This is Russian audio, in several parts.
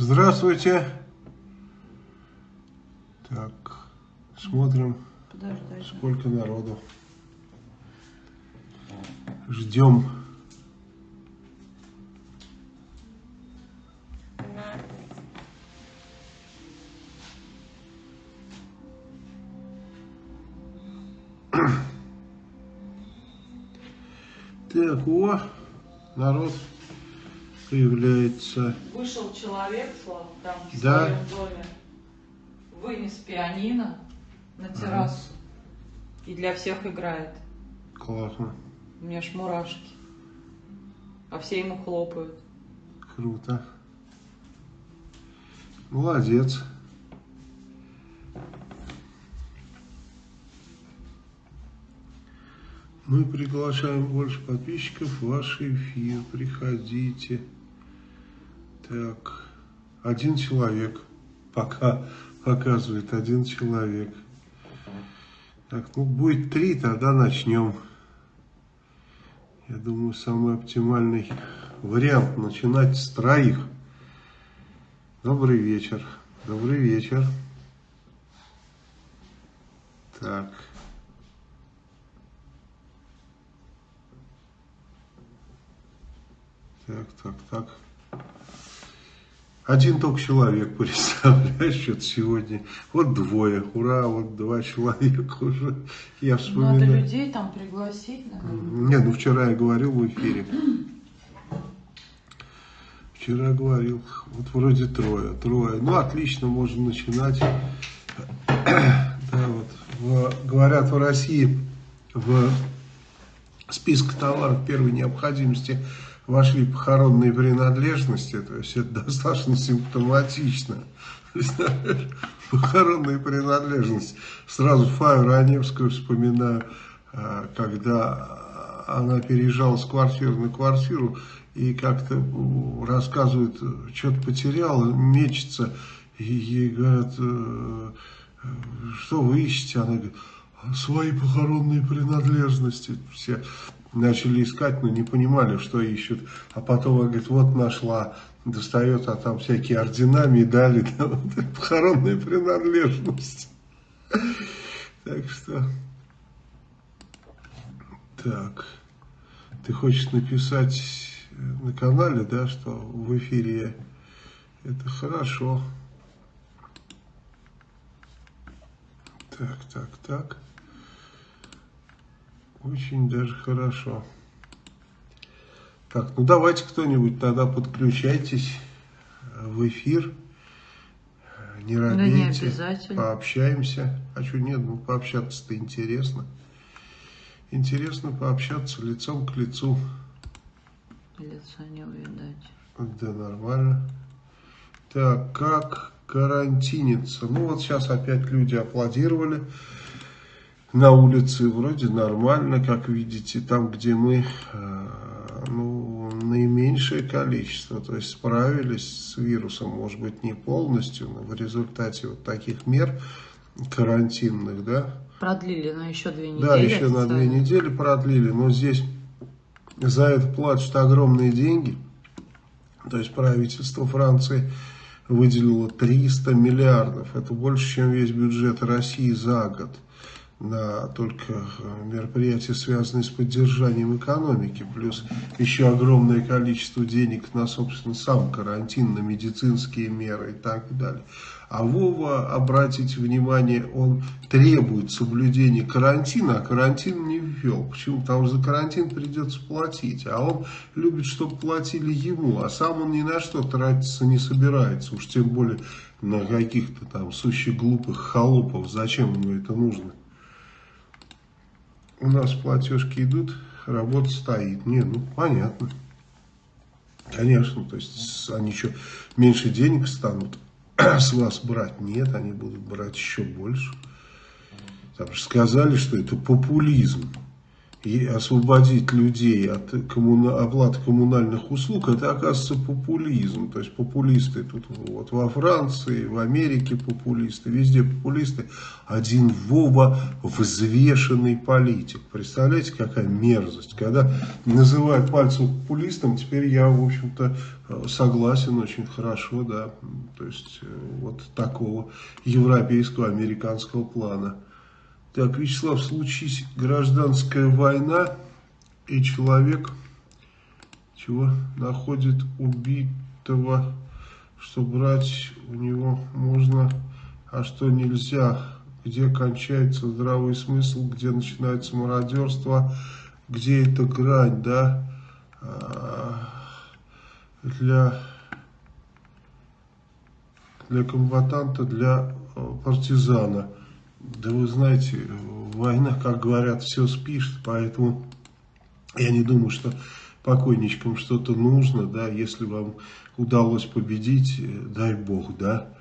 Здравствуйте. Так, смотрим, Подождать. сколько народу. Ждем. Так, о, народ появляется. Вышел человек, Слава, там в Да. своем доме, вынес пианино на террасу и для всех играет. Классно, У меня ж мурашки. А все ему хлопают. круто. Молодец. Мы приглашаем больше подписчиков в ваш эфир. Приходите. Так, один человек. Пока показывает один человек. Так, ну будет три, тогда начнем. Я думаю, самый оптимальный вариант начинать с троих. Добрый вечер. Добрый вечер. Так. Так, так, так. Один только человек, представляешь, что-то сегодня. Вот двое, ура, вот два человека уже. Я Надо вспоминаю. людей там пригласить, наверное. Не, ну вчера я говорил в эфире. Вчера говорил, вот вроде трое, трое. Ну, отлично, можно начинать. Да, вот. В- говорят, в России в список товаров первой необходимости вошли похоронные принадлежности, то есть это достаточно симптоматично. Похоронные принадлежности. Сразу Фаю Раневскую вспоминаю, э, когда она переезжала с квартиры на квартиру и как-то рассказывает, что-то потеряла, мечется, и ей говорят, э, что вы ищете? Она говорит, свои похоронные принадлежности. Все начали искать, но не понимали, что ищут. А потом она говорит, вот нашла, достает, а там всякие ордена, медали, это похоронные принадлежности. Так что... Так. Ты хочешь написать на канале, да, что в эфире это хорошо. Так, так, так. Очень даже хорошо. Так, ну давайте кто-нибудь тогда подключайтесь э, в эфир. Не Да не робейте, обязательно. пообщаемся. А что нет, ну пообщаться-то интересно. Интересно пообщаться лицом к лицу. Лица не увидать. Да, нормально. Так, как карантиниться? Ну, вот сейчас опять люди аплодировали на улице. Вроде нормально, как видите, там, где мы, э, ну, наименьшее количество. То есть справились с вирусом, может быть, не полностью, но в результате вот таких мер карантинных, да, Продлили на еще две недели. да, еще на две недели продлили, но здесь за это платят огромные деньги. То есть правительство Франции выделило 300 миллиардов. Это больше, чем весь бюджет России за год на только э, мероприятия, связанные с поддержанием экономики, плюс еще огромное количество денег на, собственно, сам карантин, на медицинские меры и так далее. А Вова, обратите внимание, он требует соблюдения карантина, а карантин не ввел. Почему? Потому что за карантин придется платить. А он любит, чтобы платили ему, а сам он ни на что тратиться не собирается. Уж тем более на каких-то там сущих глупых холопов. Зачем ему это нужно? У нас платежки идут, работа стоит. Не, ну понятно. Конечно, то есть они еще меньше денег станут с вас брать. Нет, они будут брать еще больше. Там же сказали, что это популизм. И освободить людей от коммуна, оплаты коммунальных услуг, это оказывается популизм. То есть популисты тут вот во Франции, в Америке популисты, везде популисты. Один Вова взвешенный политик. Представляете, какая мерзость. Когда называют пальцем популистом, теперь я, в общем-то, согласен очень хорошо, да. То есть вот такого европейского, американского плана. Так, Вячеслав, случись гражданская война, и человек чего находит убитого, что брать у него можно, а что нельзя, где кончается здравый смысл, где начинается мародерство, где эта грань, да, а, для, для комбатанта, для э, партизана. Да вы знаете, война, как говорят, все спишет, поэтому я не думаю, что покойничкам что-то нужно, да, если вам удалось победить, э, дай бог, да,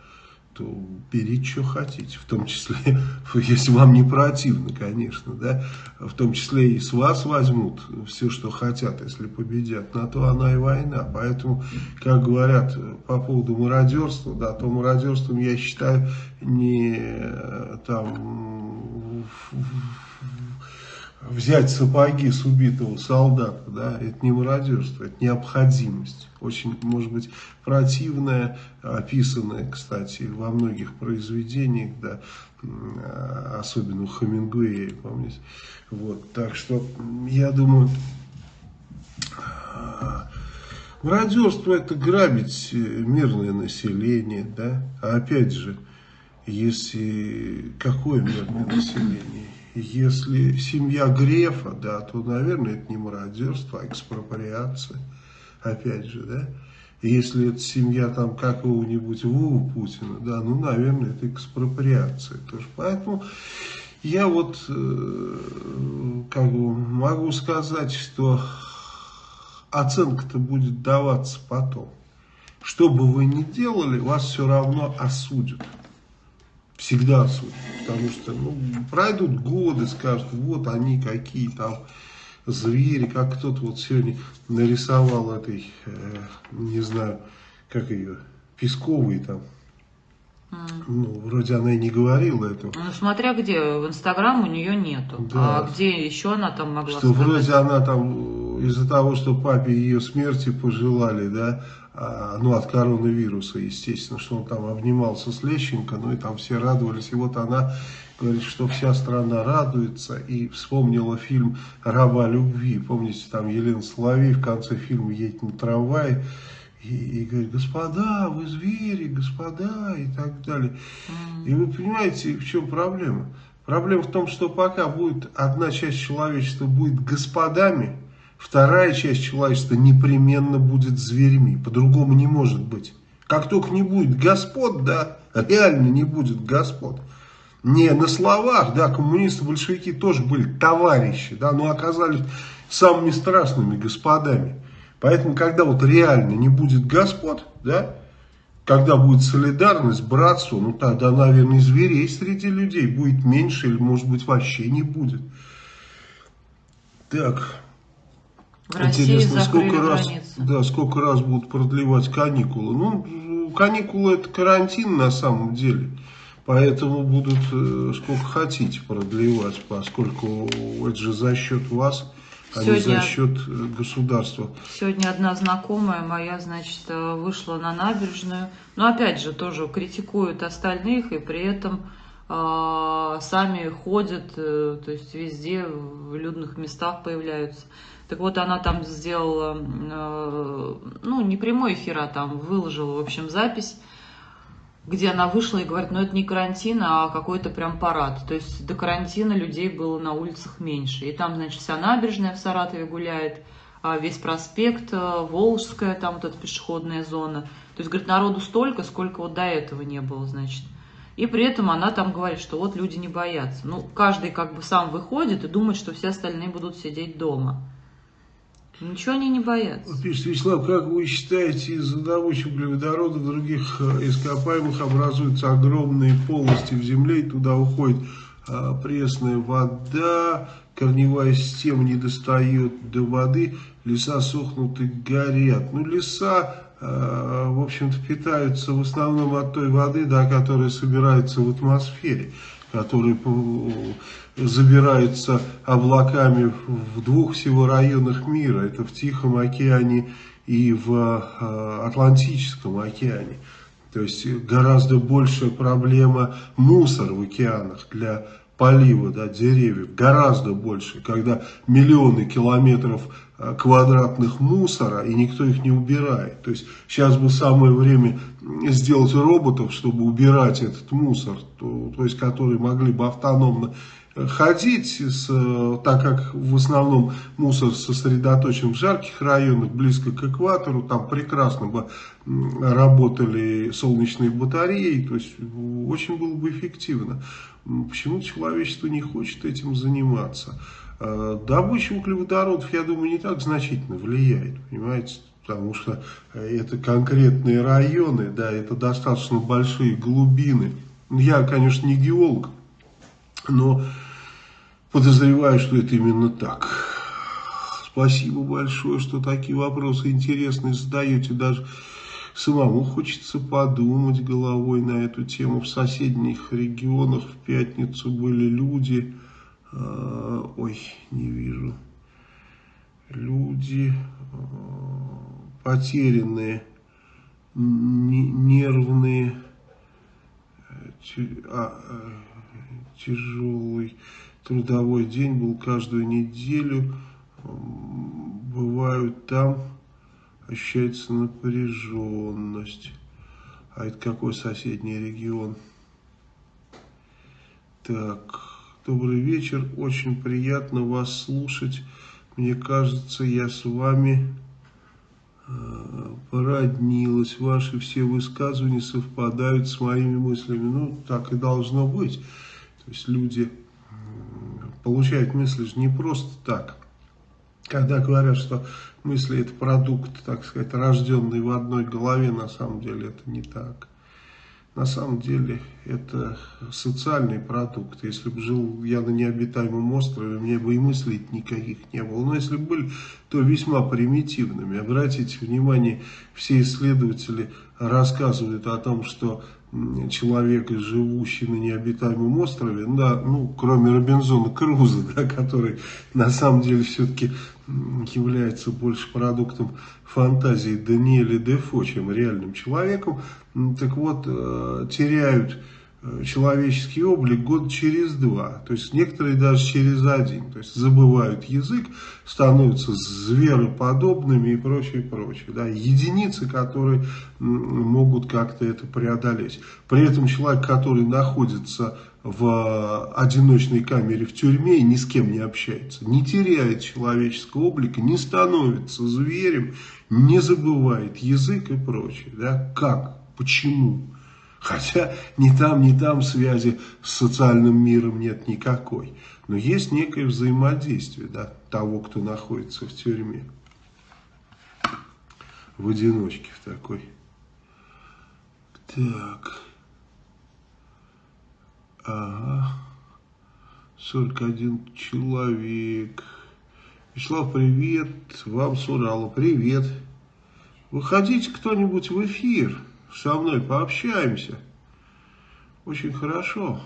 то берите, что хотите, в том числе, если вам не противно, конечно, да, в том числе и с вас возьмут все, что хотят, если победят, на то она и война, поэтому, как говорят по поводу мародерства, да, то мародерством я считаю не там взять сапоги с убитого солдата, да, это не мародерство, это необходимость. Очень, может быть, противная, описанная, кстати, во многих произведениях, да, особенно у Хемингуэя, помните. Вот, так что, я думаю, мародерство это грабить мирное население, да, а опять же, если, какое мирное население? Если семья Грефа, да, то, наверное, это не мародерство, а экспроприация. Опять же, да. Если это семья там какого-нибудь Вову Путина, да, ну, наверное, это экспроприация тоже. Поэтому я вот э, как бы могу сказать, что оценка-то будет даваться потом. Что бы вы ни делали, вас все равно осудят. Всегда осудят. Потому что ну, пройдут годы, скажут, вот они какие там звери, как кто-то вот сегодня нарисовал этой, э, не знаю, как ее, Песковой там. Mm. Ну, вроде она и не говорила этого. Ну, смотря где, в Инстаграм у нее нету. Да. А где еще она там могла Что сказать? вроде она там, из-за того, что папе ее смерти пожелали, да, ну, от коронавируса, естественно, что он там обнимался с Лещенко, ну, и там все радовались, и вот она говорит, что вся страна радуется, и вспомнила фильм «Раба любви», помните, там Елена Соловей в конце фильма едет на трамвае, и, и говорит, господа, вы звери, господа, и так далее. И вы понимаете, в чем проблема? Проблема в том, что пока будет одна часть человечества будет господами, Вторая часть человечества непременно будет зверьми. По-другому не может быть. Как только не будет господ, да, реально не будет господ. Не на словах, да, коммунисты, большевики тоже были товарищи, да, но оказались самыми страшными господами. Поэтому, когда вот реально не будет господ, да, когда будет солидарность, братство, ну тогда, наверное, зверей среди людей будет меньше или, может быть, вообще не будет. Так, в Интересно, сколько раз, да, сколько раз будут продлевать каникулы. Ну, каникулы это карантин на самом деле. Поэтому будут э, сколько хотите продлевать, поскольку это же за счет вас, сегодня, а не за счет э, государства. Сегодня одна знакомая моя, значит, э, вышла на набережную. Но опять же, тоже критикуют остальных и при этом э, сами ходят, э, то есть везде в людных местах появляются. Так вот, она там сделала, э, ну, не прямой эфир, а там выложила, в общем, запись, где она вышла и говорит, ну, это не карантин, а какой-то прям парад. То есть до карантина людей было на улицах меньше. И там, значит, вся набережная в Саратове гуляет, а весь проспект, э, Волжская, там вот эта пешеходная зона. То есть, говорит, народу столько, сколько вот до этого не было, значит. И при этом она там говорит, что вот люди не боятся. Ну, каждый как бы сам выходит и думает, что все остальные будут сидеть дома. Ничего они не боятся. Пишет Вячеслав, как вы считаете, из-за добычи углеводородов других э, ископаемых образуются огромные полости в земле, и туда уходит а, пресная вода, корневая система не достает до воды, леса сохнут и горят. Ну, леса, э, в общем-то, питаются в основном от той воды, да, которая собирается в атмосфере, которая забирается облаками в двух всего районах мира. Это в Тихом океане и в э, Атлантическом океане. То есть гораздо большая проблема мусор в океанах для полива да, деревьев гораздо больше, когда миллионы километров э, квадратных мусора, и никто их не убирает. То есть сейчас бы самое время сделать роботов, чтобы убирать этот мусор, то, то есть которые могли бы автономно ходить, с, так как в основном мусор сосредоточен в жарких районах, близко к экватору, там прекрасно бы работали солнечные батареи, то есть очень было бы эффективно. Почему человечество не хочет этим заниматься? А, добыча углеводородов, я думаю, не так значительно влияет, понимаете? Потому что это конкретные районы, да, это достаточно большие глубины. Я, конечно, не геолог, но подозреваю, что это именно так. Спасибо большое, что такие вопросы интересные задаете. Даже самому хочется подумать головой на эту тему. В соседних регионах в пятницу были люди... Э, ой, не вижу. Люди э, потерянные, нервные, а, тяжелый трудовой день был каждую неделю. Бывают там, ощущается напряженность. А это какой соседний регион? Так, добрый вечер. Очень приятно вас слушать. Мне кажется, я с вами э, породнилась. Ваши все высказывания совпадают с моими мыслями. Ну, так и должно быть. То есть люди получают мысли же не просто так. Когда говорят, что мысли это продукт, так сказать, рожденный в одной голове, на самом деле это не так. На самом деле это социальный продукт. Если бы жил я на необитаемом острове, мне бы и мыслей никаких не было. Но если бы были, то весьма примитивными. Обратите внимание, все исследователи рассказывают о том, что человек, живущий на необитаемом острове, да, ну, кроме Робинзона Круза, да, который на самом деле все-таки является больше продуктом фантазии Даниэля Дефо, чем реальным человеком, так вот, э, теряют человеческий облик год через два, то есть некоторые даже через один, то есть забывают язык, становятся звероподобными и прочее, прочее. Да. Единицы, которые могут как-то это преодолеть. При этом человек, который находится в одиночной камере в тюрьме и ни с кем не общается, не теряет человеческого облика, не становится зверем, не забывает язык и прочее. Да. Как? Почему? Хотя ни там, ни там связи с социальным миром нет никакой. Но есть некое взаимодействие да, того, кто находится в тюрьме. В одиночке в такой. Так. Ага. 41 человек. Вячеслав, привет. Вам с Урала. Привет. Выходите кто-нибудь в эфир со мной пообщаемся. Очень хорошо.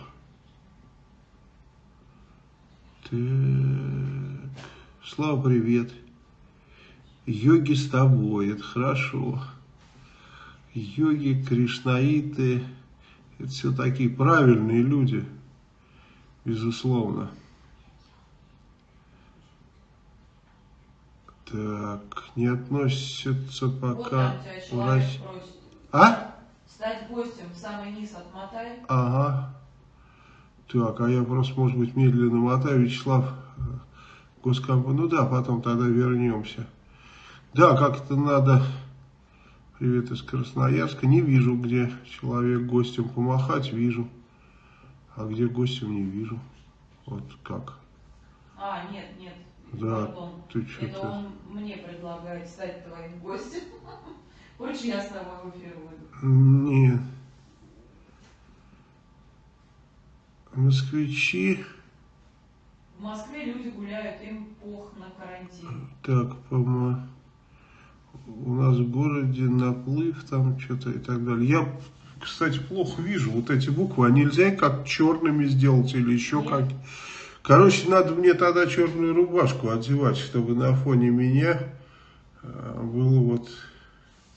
Так. Слава, привет. Йоги с тобой, это хорошо. Йоги, кришнаиты, это все такие правильные люди, безусловно. Так, не относятся пока... Вот там тебя а? Стать гостем в самый низ отмотай. Ага. Так, а я просто, может быть, медленно мотаю. Вячеслав, э, госкомп... Ну да, потом тогда вернемся. Да, как-то надо... Привет из Красноярска. Не вижу, где человек гостем помахать, вижу. А где гостем не вижу. Вот как. А, нет, нет. Да, Пардон. ты что-то... Это он мне предлагает стать твоим гостем. Хочешь, я с тобой в эфир выйду? Нет. Москвичи. В Москве люди гуляют, им пох на карантин. Так, по-моему, у нас в городе наплыв там что-то и так далее. Я, кстати, плохо вижу вот эти буквы. А нельзя как черными сделать или еще Нет. как? Короче, надо мне тогда черную рубашку одевать, чтобы на фоне меня э, было вот...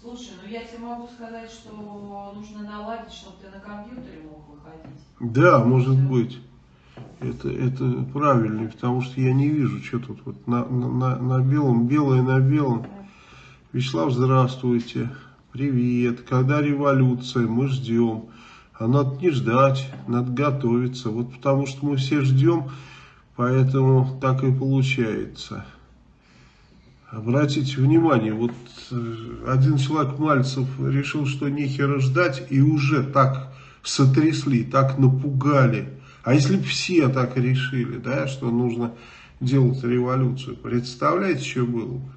Слушай, ну я тебе могу сказать, что нужно наладить, чтобы ты на компьютере мог выходить. Да, может быть. Это, это правильно, потому что я не вижу, что тут вот на, на- на белом, белое на белом. Вячеслав, здравствуйте. Привет. Когда революция? Мы ждем. А надо не ждать, надо готовиться. Вот потому что мы все ждем, поэтому так и получается. Обратите внимание, вот э, один человек Мальцев решил, что нехера ждать, и уже так сотрясли, так напугали. А если бы все так решили, да, что нужно делать революцию, представляете, что было бы?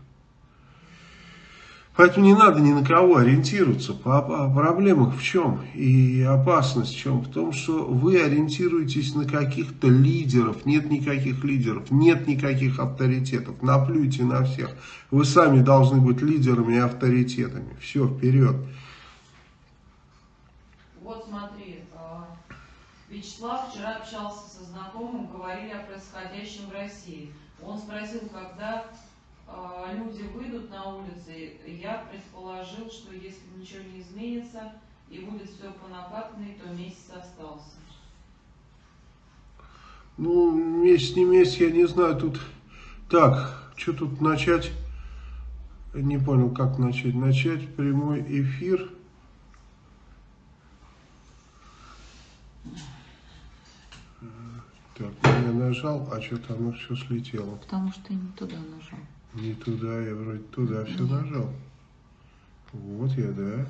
Поэтому не надо ни на кого ориентироваться. По- по- Проблема в чем? И опасность в чем? В том, что вы ориентируетесь на каких-то лидеров. Нет никаких лидеров, нет никаких авторитетов. Наплюйте на всех. Вы сами должны быть лидерами и авторитетами. Все, вперед. Вот смотри, а, Вячеслав вчера общался со знакомым, говорили о происходящем в России. Он спросил, когда люди выйдут на улицы. Я предположил, что если ничего не изменится и будет все по накатанной, то месяц остался. Ну, месяц не месяц, я не знаю, тут... Так, что тут начать? Не понял, как начать. Начать прямой эфир. Так, я нажал, а что там все слетело? Потому что не туда нажал. Не туда, я вроде туда все нажал. Вот я, да.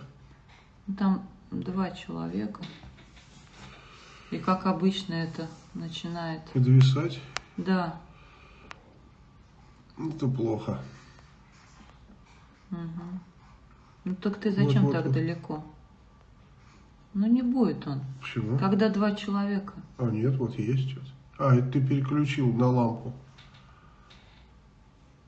Ну, Там два человека. И как обычно это начинает. Подвисать? Да. Это плохо. Мгм. Ну так ты зачем Вот, вот, так вот. далеко? Ну не будет он. Почему? Когда два человека. А, нет, вот есть что-то. А, это ты переключил на лампу.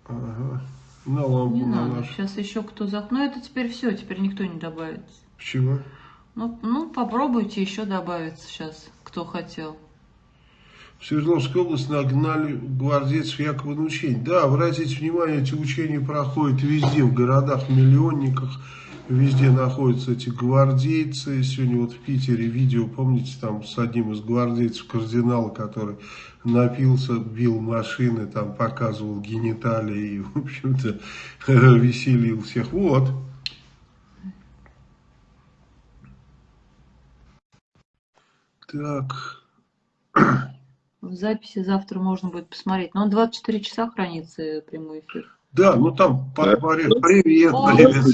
Ага. На лампу Не на надо. нашу. Сейчас еще кто за... Ну это теперь все, теперь никто не добавится. Почему? Ну, ну попробуйте еще добавиться сейчас, кто хотел. В Свердловской области нагнали гвардейцев якобы на учения. Да, обратите внимание, эти учения проходят везде, в городах-миллионниках. Везде находятся эти гвардейцы. Сегодня вот в Питере видео, помните, там с одним из гвардейцев кардинала, который напился, бил машины, там показывал гениталии и, в общем-то, веселил всех. Вот. Так, В записи завтра можно будет посмотреть. Но он 24 часа хранится прямой эфир. да, ну там Да. Привет,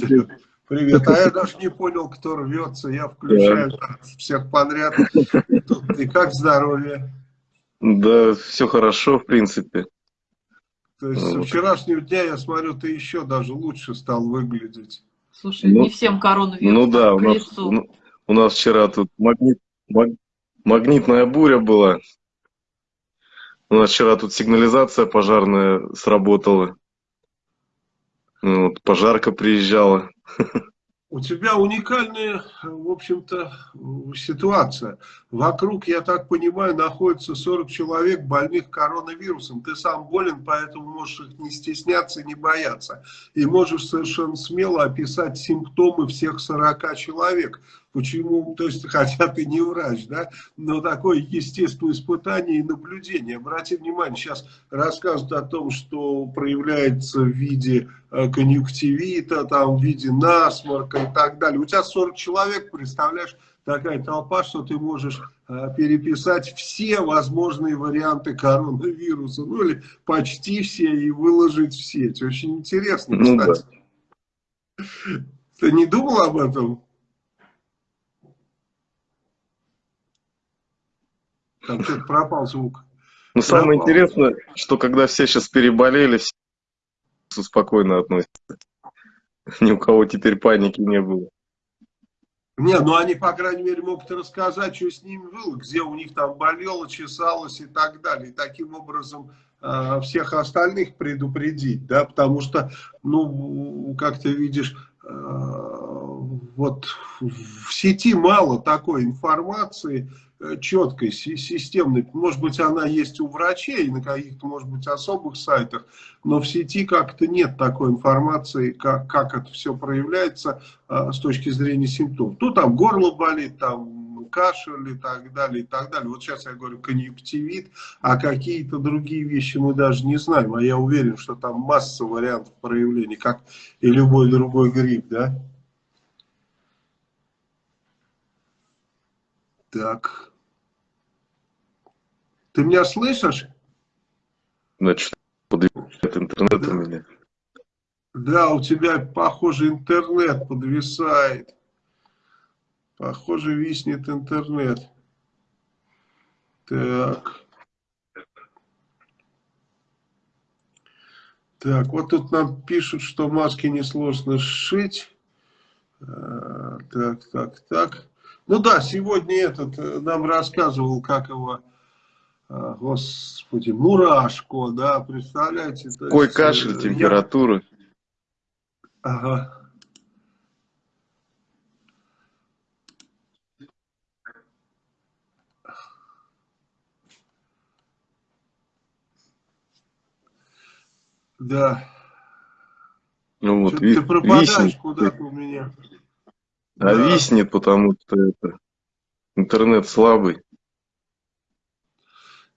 привет. Привет. А я даже не понял, кто рвется. Я включаю всех подряд. И как здоровье? Да, все хорошо, в принципе. То есть со Вот. вчерашнего дня, я смотрю, ты еще даже лучше стал выглядеть. Слушай, Ну, не всем коронавирус Ну да, у нас, ну, у нас вчера тут магнит, маг- магнитная буря была. У нас вчера тут сигнализация пожарная сработала. Ну, Вот, пожарка приезжала. У тебя уникальная, в общем-то, ситуация. Вокруг, я так понимаю, находится 40 человек больных коронавирусом. Ты сам болен, поэтому можешь их не стесняться, не бояться. И можешь совершенно смело описать симптомы всех 40 человек. Почему? То есть, хотя ты не врач, да, но такое естественное испытание и наблюдение. Обрати внимание, сейчас рассказывают о том, что проявляется в виде э, конъюнктивита, там, в виде насморка и так далее. У тебя 40 человек, представляешь, такая толпа, что ты можешь э, переписать все возможные варианты коронавируса, ну или почти все, и выложить все. Это очень интересно, Ну да. кстати. Ты не думал об этом? Там что-то пропал звук. Но самое Пропал. интересное, что когда все сейчас переболели, все спокойно относятся. Ни у кого теперь паники не было. Не, ну они, по крайней мере, могут рассказать, что с ними было, где у них там болело, чесалось и так далее. И таким образом э, всех остальных предупредить, да, потому что, ну, как ты видишь, э, вот в сети мало такой информации, Э, четкой, системной. Может быть, она есть у врачей на каких-то, может быть, особых сайтах, но в сети как-то нет такой информации, как, как это все проявляется а, с точки зрения симптомов. Ну, там горло болит, там кашель и так далее, и так далее. Вот сейчас я говорю конъюнктивит, а какие-то другие вещи мы даже не знаем. А я уверен, что там масса вариантов проявлений, как и любой другой грипп, да? Так. Ты меня слышишь? Значит, подвисает интернет да. у меня. Да, у тебя, похоже, интернет подвисает. Похоже, виснет интернет. Так. Так, вот тут нам пишут, что маски несложно сшить. А, так, так, так. Ну да, сегодня этот э, нам рассказывал, как его, а, господи, Мурашко, да, представляете? Какой есть, кашель, э, температура. Ага. Да. Ну вот, ты пропадаешь куда-то у меня. А да. виснет, потому что это интернет слабый.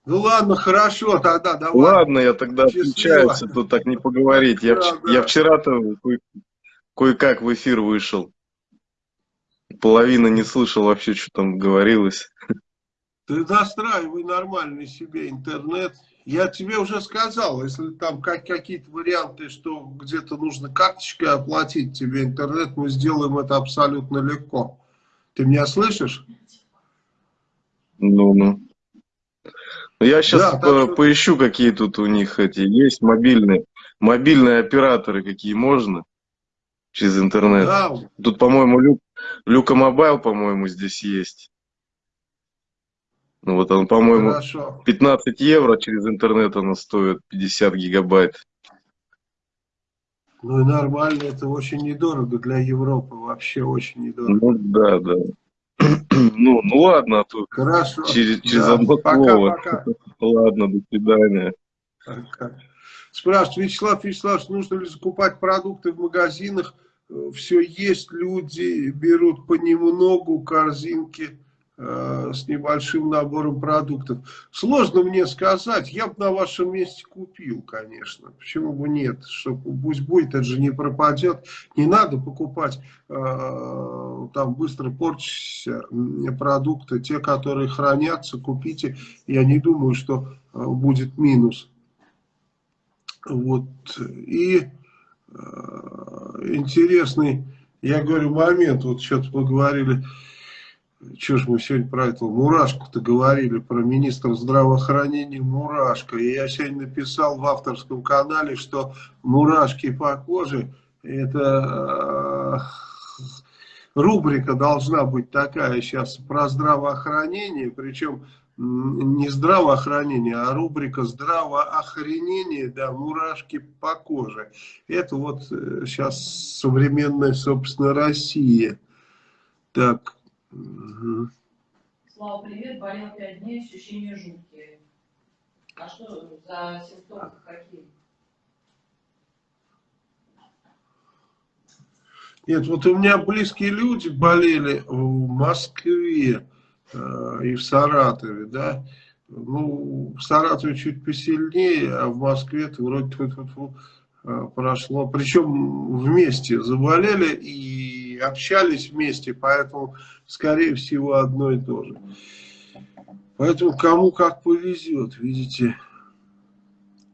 Ну ладно, хорошо, тогда давай. Ладно, я тогда отключаюсь, тут так не поговорить. Я, да, да. я вчера-то кое-как в эфир вышел. Половина не слышал вообще, что там говорилось. Ты настраивай нормальный себе интернет. Я тебе уже сказал, если там как, какие-то варианты, что где-то нужно карточкой оплатить тебе интернет, мы сделаем это абсолютно легко. Ты меня слышишь? Ну, ну. Я сейчас да, по что... поищу, какие тут у них эти есть мобильные, мобильные операторы, какие можно через интернет. Да. Тут, по-моему, Lyc, Lyca Mobile, по-моему, здесь есть. Ну вот он, по-моему, 15 евро через интернет оно стоит, 50 гигабайт. Ну и нормально, это очень недорого для Европы, вообще очень недорого. Ну да, да. Ну, ну ладно, а тут Хорошо. через, через да. одно пока, слово. Пока. Ладно, до свидания. Пока. Спрашивают, Вячеслав Вячеславович, нужно ли закупать продукты в магазинах? Э, Все есть, люди берут понемногу корзинки с небольшим набором продуктов. Сложно мне сказать, я бы на вашем месте купил, конечно. Почему бы нет? Что, пусть будет, это же не пропадет. Не надо покупать э, там быстро порчащиеся продукты. Те, которые хранятся, купите. Я не думаю, что э, будет минус. Вот. И э, интересный, я говорю, момент, вот что-то поговорили что ж мы сегодня про этого Мурашку-то говорили, про министра здравоохранения Мурашко. И я сегодня написал в авторском канале, что мурашки по коже, это э, рубрика должна быть такая сейчас про здравоохранение, причем не здравоохранение, а рубрика здравоохранение, да, мурашки по коже. Это вот сейчас э, современная, собственно, Россия. Так, Угу. Слава, привет. Болел пять дней, ощущения жуткие. А что за симптомы какие? Нет, вот у меня близкие люди болели в Москве э, и в Саратове, да. Ну, в Саратове чуть посильнее, а в Москве-то вроде -фу -фу -фу, э, прошло. Причем вместе заболели и общались вместе, поэтому скорее всего, одно и то же. Поэтому кому как повезет, видите.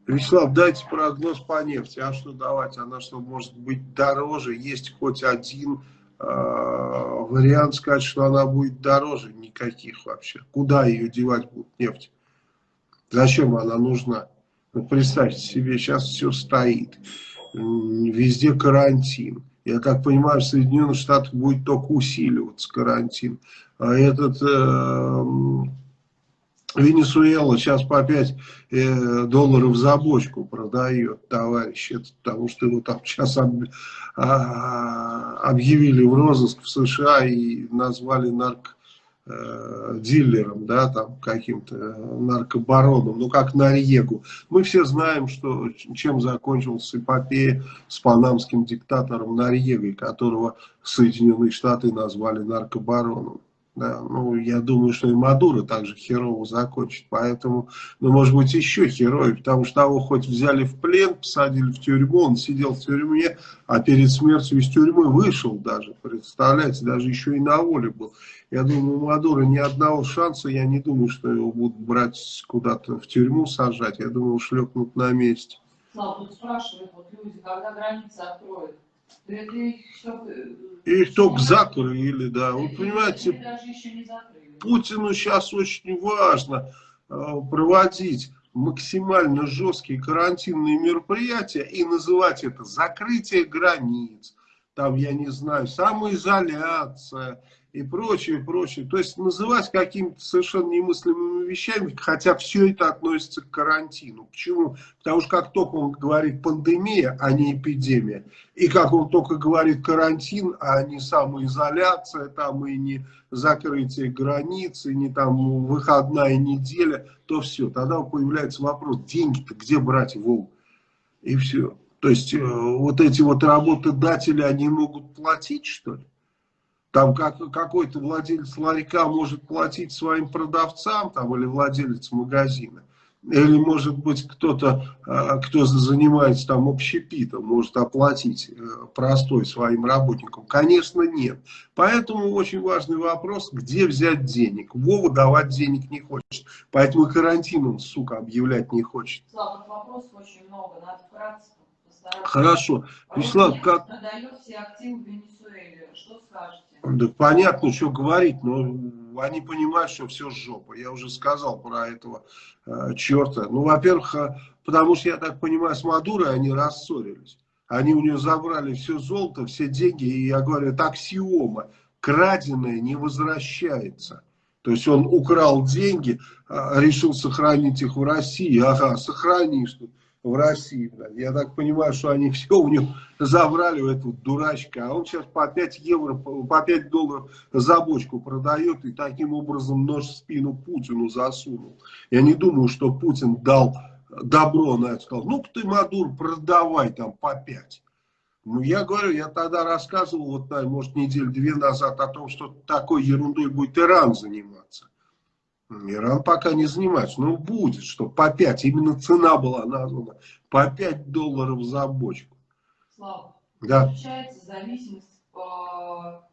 Вячеслав, дайте прогноз по нефти. А что давать? Она что, может быть дороже? Есть хоть один э, вариант сказать, что она будет дороже? Никаких вообще. Куда ее девать будут нефть? Зачем она нужна? Ну, представьте себе, сейчас все стоит. Везде карантин Я так понимаю, в Соединенных Штатах будет только усиливаться карантин. А этот э, Венесуэла сейчас по 5 э, долларов за бочку продает, товарищ. Это потому что его там сейчас об, а, объявили в розыск в США и назвали нарко Э, дилером, да, там каким-то наркобароном, ну как Нарьегу. Мы все знаем, что чем закончился эпопея с панамским диктатором Нарьегой, которого Соединенные Штаты назвали наркобароном. Да, ну, я думаю, что и Мадуро также херово закончит. Поэтому, ну, может быть, еще херовый, потому что того хоть взяли в плен, посадили в тюрьму, он сидел в тюрьме, а перед смертью из тюрьмы вышел даже, представляете, даже еще и на воле был. Я думаю, у Мадура ни одного шанса, я не думаю, что его будут брать куда-то в тюрьму сажать, я думаю, шлепнут на месте. Слава, тут спрашивают, вот люди, когда границы откроют, их, только закрыли, да. Вы понимаете, Путину сейчас очень важно э, проводить максимально жесткие карантинные мероприятия и называть это закрытие границ, там, я не знаю, самоизоляция, и прочее, прочее. То есть называть какими-то совершенно немыслимыми вещами, хотя все это относится к карантину. Почему? Потому что как только он говорит пандемия, а не эпидемия, и как он только говорит карантин, а не самоизоляция, там и не закрытие границ, и не там выходная неделя, то все. Тогда появляется вопрос, деньги-то где брать, Вов? И все. То есть э, вот эти вот работодатели, они могут платить, что ли? Там как, какой-то владелец ларька может платить своим продавцам там, или владелец магазина. Или, может быть, кто-то, а, кто занимается там общепитом, может оплатить э, простой своим работникам? Конечно, нет. Поэтому очень важный вопрос, где взять денег. Вова давать денег не хочет. Поэтому карантин он, сука, объявлять не хочет. Слава, вопросов очень много, надо вкратце постараться. Хорошо. Вячеслав, как... продает все активы в Венесуэле. Что скажете? Да понятно, что говорить, но они понимают, что все жопа. Я уже сказал про этого э, черта. Ну, во-первых, э, потому что, я так понимаю, с Мадурой они рассорились. Они у нее забрали все золото, все деньги. И я говорю, это аксиома. Краденое не возвращается. То есть он украл деньги, э, решил сохранить их в России. Ага, сохрани, что в России. Я так понимаю, что они все у него забрали у этого дурачка. А он сейчас по 5 евро, по 5 долларов за бочку продает и таким образом нож в спину Путину засунул. Я не думаю, что Путин дал добро на это. Сказал, ну ты, Мадур, продавай там по 5. Ну, я говорю, я тогда рассказывал, вот, может, неделю-две назад о том, что такой ерундой будет Иран заниматься. Иран пока не занимается, но будет, что по 5, именно цена была названа, по 5 долларов за бочку. Слава, да. Получается зависимость по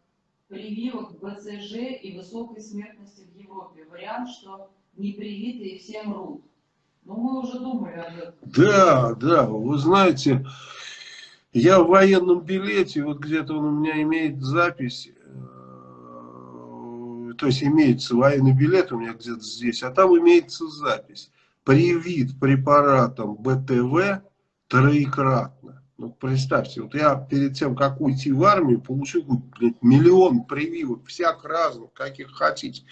прививок БЦЖ и высокой смертности в Европе. Вариант, что непривитые все мрут. Но мы уже думали об этом. Да, да, вы знаете, я в военном билете, вот где-то он у меня имеет запись, то есть имеется военный билет у меня где-то здесь, а там имеется запись. Привит препаратом БТВ троекратно. Ну, представьте, вот я перед тем, как уйти в армию, получил блядь, миллион прививок, всяк разных, каких хотите.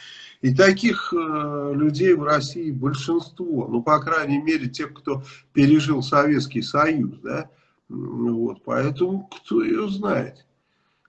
И таких э, людей в России большинство. Ну, по крайней мере, тех, кто пережил Советский Союз, да. Вот, поэтому кто ее знает.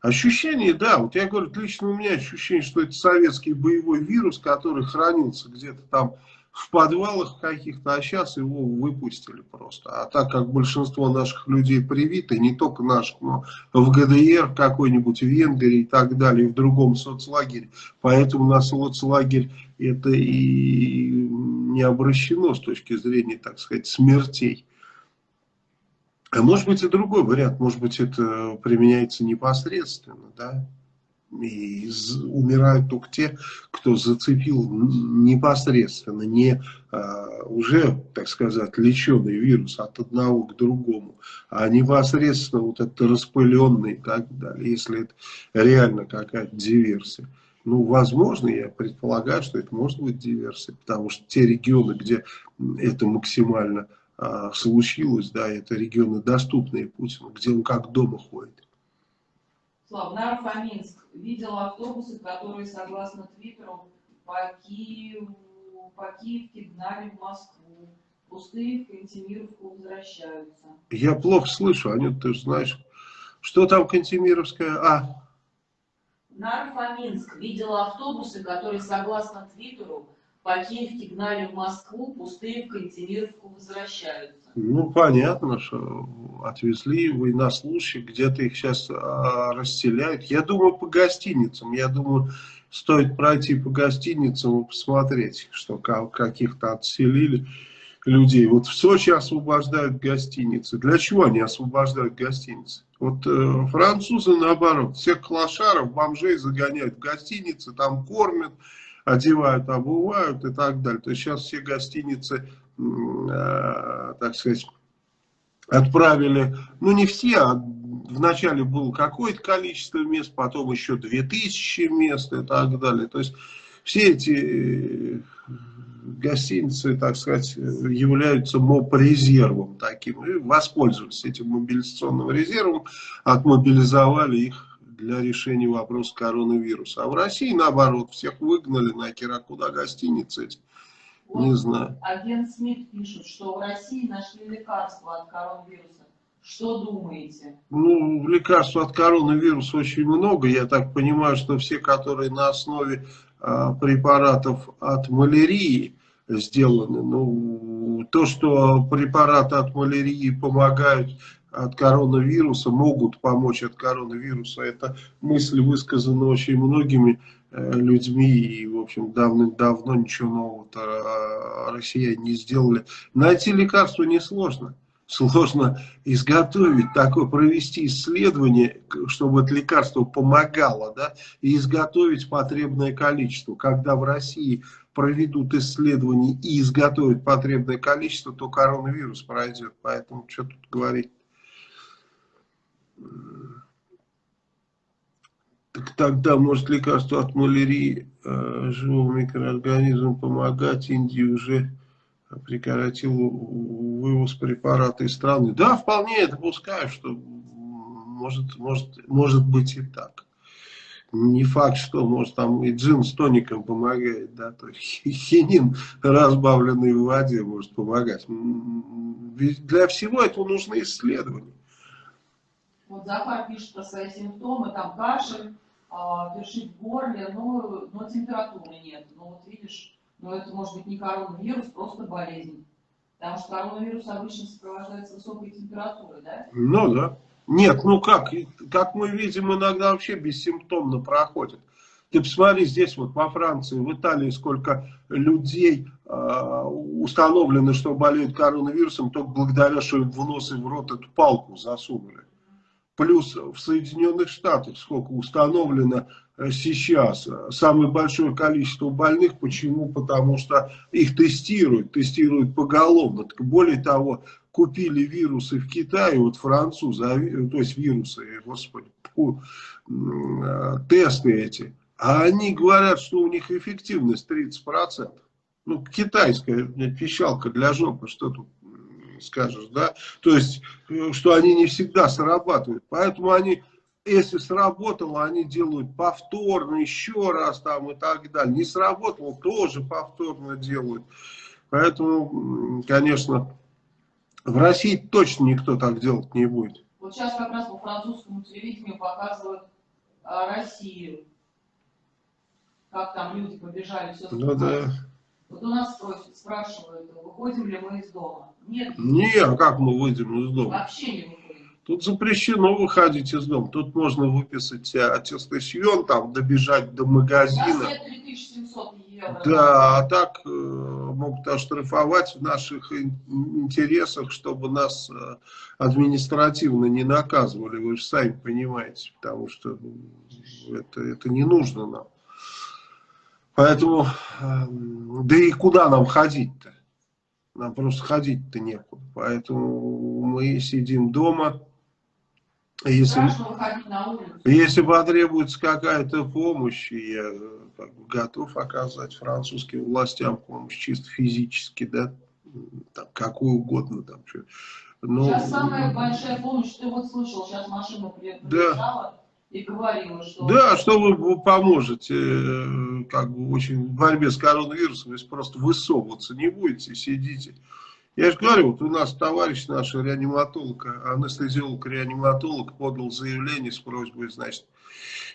Ощущение, да, вот я говорю, лично у меня ощущение, что это советский боевой вирус, который хранился где-то там в подвалах каких-то, а сейчас его выпустили просто. А так как большинство наших людей привиты, не только наших, но в ГДР какой-нибудь, в Венгрии и так далее, в другом соцлагере. Поэтому на соцлагерь это и не обращено с точки зрения, так сказать, смертей. А может быть и другой вариант, может быть это применяется непосредственно, да, и умирают только те, кто зацепил непосредственно, не а, уже, так сказать, леченый вирус от одного к другому, а непосредственно вот это распыленный и так далее, если это реально какая-то диверсия. Ну, возможно, я предполагаю, что это может быть диверсия, потому что те регионы, где это максимально а, случилось, да, это регионы доступные Путину, где он как дома ходит. Слава, Нарфоминск. Видел автобусы, которые, согласно Твиттеру, по Киеву, по Киевке гнали в Москву. Пустые в Кантемировку возвращаются. Я плохо слышу, Анют, ты знаешь. Что там Кантемировская? А, Нарфоминск. Видел автобусы, которые, согласно Твиттеру, по Киевке гнали в Москву, пустые в Кантемировку возвращаются. ну понятно, что отвезли военнослужащих, где-то их сейчас а, расселяют. Я думаю, по гостиницам. Я думаю, стоит пройти по гостиницам и посмотреть, что ка- каких-то отселили людей. Вот в Сочи освобождают гостиницы. Для чего они освобождают гостиницы? Вот э, французы наоборот, всех клошаров, бомжей загоняют в гостиницы, там кормят, одевают, обувают и так далее. То есть сейчас все гостиницы, э, так сказать, отправили, ну не все, а вначале было какое-то количество мест, потом еще 2000 мест и так далее. То есть все эти э, гостиницы, так сказать, являются МОП-резервом таким. И воспользовались этим мобилизационным резервом, отмобилизовали их для решения вопроса коронавируса. А в России, наоборот, всех выгнали нахер, а куда гостиницы эти? Не Вот знаю. агент Смит пишет, что в России нашли лекарство от коронавируса. Что думаете? Ну, лекарств от коронавируса очень много. Я так понимаю, что все, которые на основе а, препаратов от малярии сделаны. Ну, то, что препараты от малярии помогают от коронавируса, могут помочь от коронавируса, это мысль высказана очень многими э, людьми, и, в общем, давным-давно ничего нового-то а, россияне не сделали. Найти лекарство несложно. Сложно изготовить такое, провести исследование, чтобы это лекарство помогало, да, и изготовить потребное количество. Когда в России проведут исследование и изготовят потребное количество, то коронавирус пройдет. Поэтому что тут говорить? Так тогда может лекарство от малярии э, живым микроорганизмам помогать. Индия уже прекратила вывоз препарата из страны. Да, вполне я допускаю, что может, может, может быть и так. Не факт, что может там и джин с тоником помогает, да, то есть хинин, разбавленный в воде, может помогать. Ведь для всего этого нужны исследования. Вот Захар пишет про свои симптомы, там кашель, а, першит в горле, но, но температуры нет. Ну вот видишь, ну это может быть не коронавирус, просто болезнь. Потому что коронавирус обычно сопровождается высокой температурой, да? Ну да. Нет, ну как, как мы видим, иногда вообще бессимптомно проходит. Ты посмотри, здесь вот во Франции, в Италии сколько людей э, установлено, что болеют коронавирусом, только благодаря, что им в нос и в рот эту палку засунули. Плюс в Соединенных Штатах сколько установлено э, сейчас. э, Самое большое количество больных. Почему? Потому что их тестируют, тестируют поголовно. Так более того, купили вирусы в Китае, вот французы, а ви- то есть вирусы, э, господи, э, тесты эти. А они говорят, что у них эффективность 30%. Ну, китайская пищалка для жопы, что тут скажешь, да? То есть, э, что они не всегда срабатывают. Поэтому они, если сработало, они делают повторно, еще раз там и так далее. Не сработало, тоже повторно делают. Поэтому, конечно, в России точно никто так делать не будет. Вот сейчас как раз по французскому телевидению показывают а, Россию. Как там люди побежали, все Ну да. Вот у нас спросят, спрашивают, выходим ли мы из дома. Нет, Не, а как мы выйдем из дома? вообще не выходим. Тут запрещено выходить из дома. Тут можно выписать аттестацион, там добежать до магазина. нет 3700 евро. Да, а так э, могут оштрафовать в наших ин- интересах, чтобы нас э, административно не наказывали. Вы же сами понимаете, потому что м, это, это не нужно нам. Поэтому, э, да и куда нам ходить-то? Нам просто ходить-то некуда. Поэтому мы сидим дома. Если, если потребуется какая-то помощь, я э, как бы готов оказать французским властям помощь чисто физически, да, там, какую угодно. Там, что. Но, Сейчас самая большая помощь, ты вот слышал, сейчас машина при- Да. И говорила, что... Да, что вы поможете э, как бы очень в борьбе с коронавирусом, если просто высовываться не будете, сидите. Я же говорю, вот у нас товарищ наш реаниматолог, анестезиолог-реаниматолог подал заявление с просьбой, значит,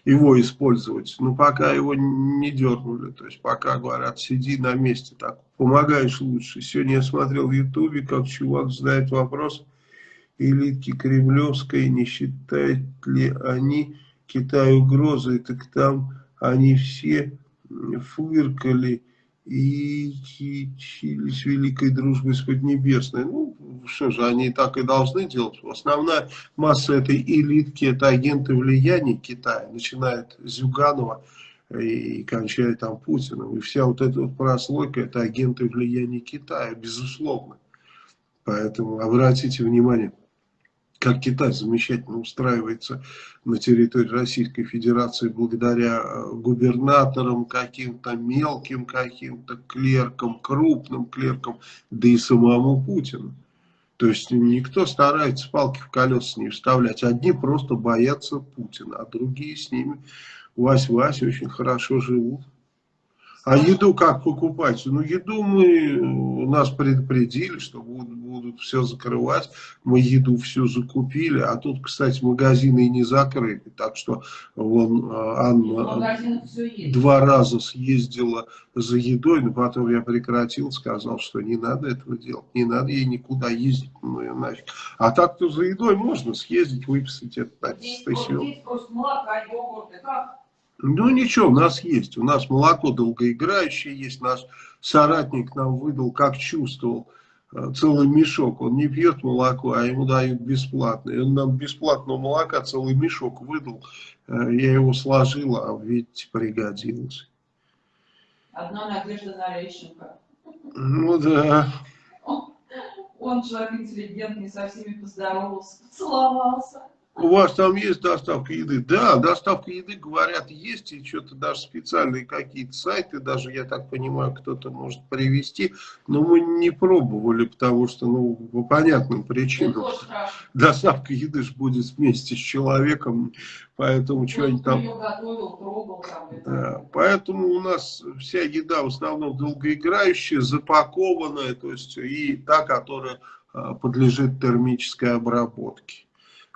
его использовать. Но пока его не дернули, то есть пока говорят, сиди на месте, так помогаешь лучше. Сегодня я смотрел в ютубе, как чувак задает вопрос, элитки кремлевской, не считают ли они Китаю угрозой, так там они все фыркали и с великой дружбой с Поднебесной. Ну, что же, они так и должны делать. Основная масса этой элитки, это агенты влияния Китая, начиная с Зюганова и кончая там Путиным. И вся вот эта вот прослойка, это агенты влияния Китая, безусловно. Поэтому обратите внимание как Китай замечательно устраивается на территории Российской Федерации благодаря э, губернаторам, каким-то мелким каким-то клеркам, крупным клеркам, да и самому Путину. То есть никто старается палки в колеса не вставлять. Одни просто боятся Путина, а другие с ними Вась-Вась очень хорошо живут. А еду как покупать? Ну, еду мы, нас предупредили, что будут, будут все закрывать. Мы еду всю закупили. А тут, кстати, магазины и не закрыли. Так что вон а, Анна два раза съездила за едой, но потом я прекратил, сказал, что не надо этого делать. Не надо ей никуда ездить. Ну, и нафиг. А так-то за едой можно съездить, выписать это. Здесь, здесь просто молока, йогурты, как? Ну ничего, у нас есть. У нас молоко долгоиграющее есть. Наш соратник нам выдал, как чувствовал, э, целый мешок. Он не пьет молоко, а ему дают бесплатно. И он нам бесплатного молока целый мешок выдал. Э, я его сложил, а ведь пригодилось. Одна надежда на Лещенко. Ну да. Он, он человек интеллигентный, со всеми поздоровался, поцеловался. У вас там есть доставка еды? Да, доставка еды, говорят, есть, и что-то даже специальные какие-то сайты, даже, я так понимаю, кто-то может привести, но мы не пробовали, потому что, ну, по понятным причинам, доставка еды же будет вместе с человеком, поэтому что-нибудь там... Да, поэтому у нас вся еда в основном долгоиграющая, запакованная, то есть и та, которая а, подлежит термической обработке.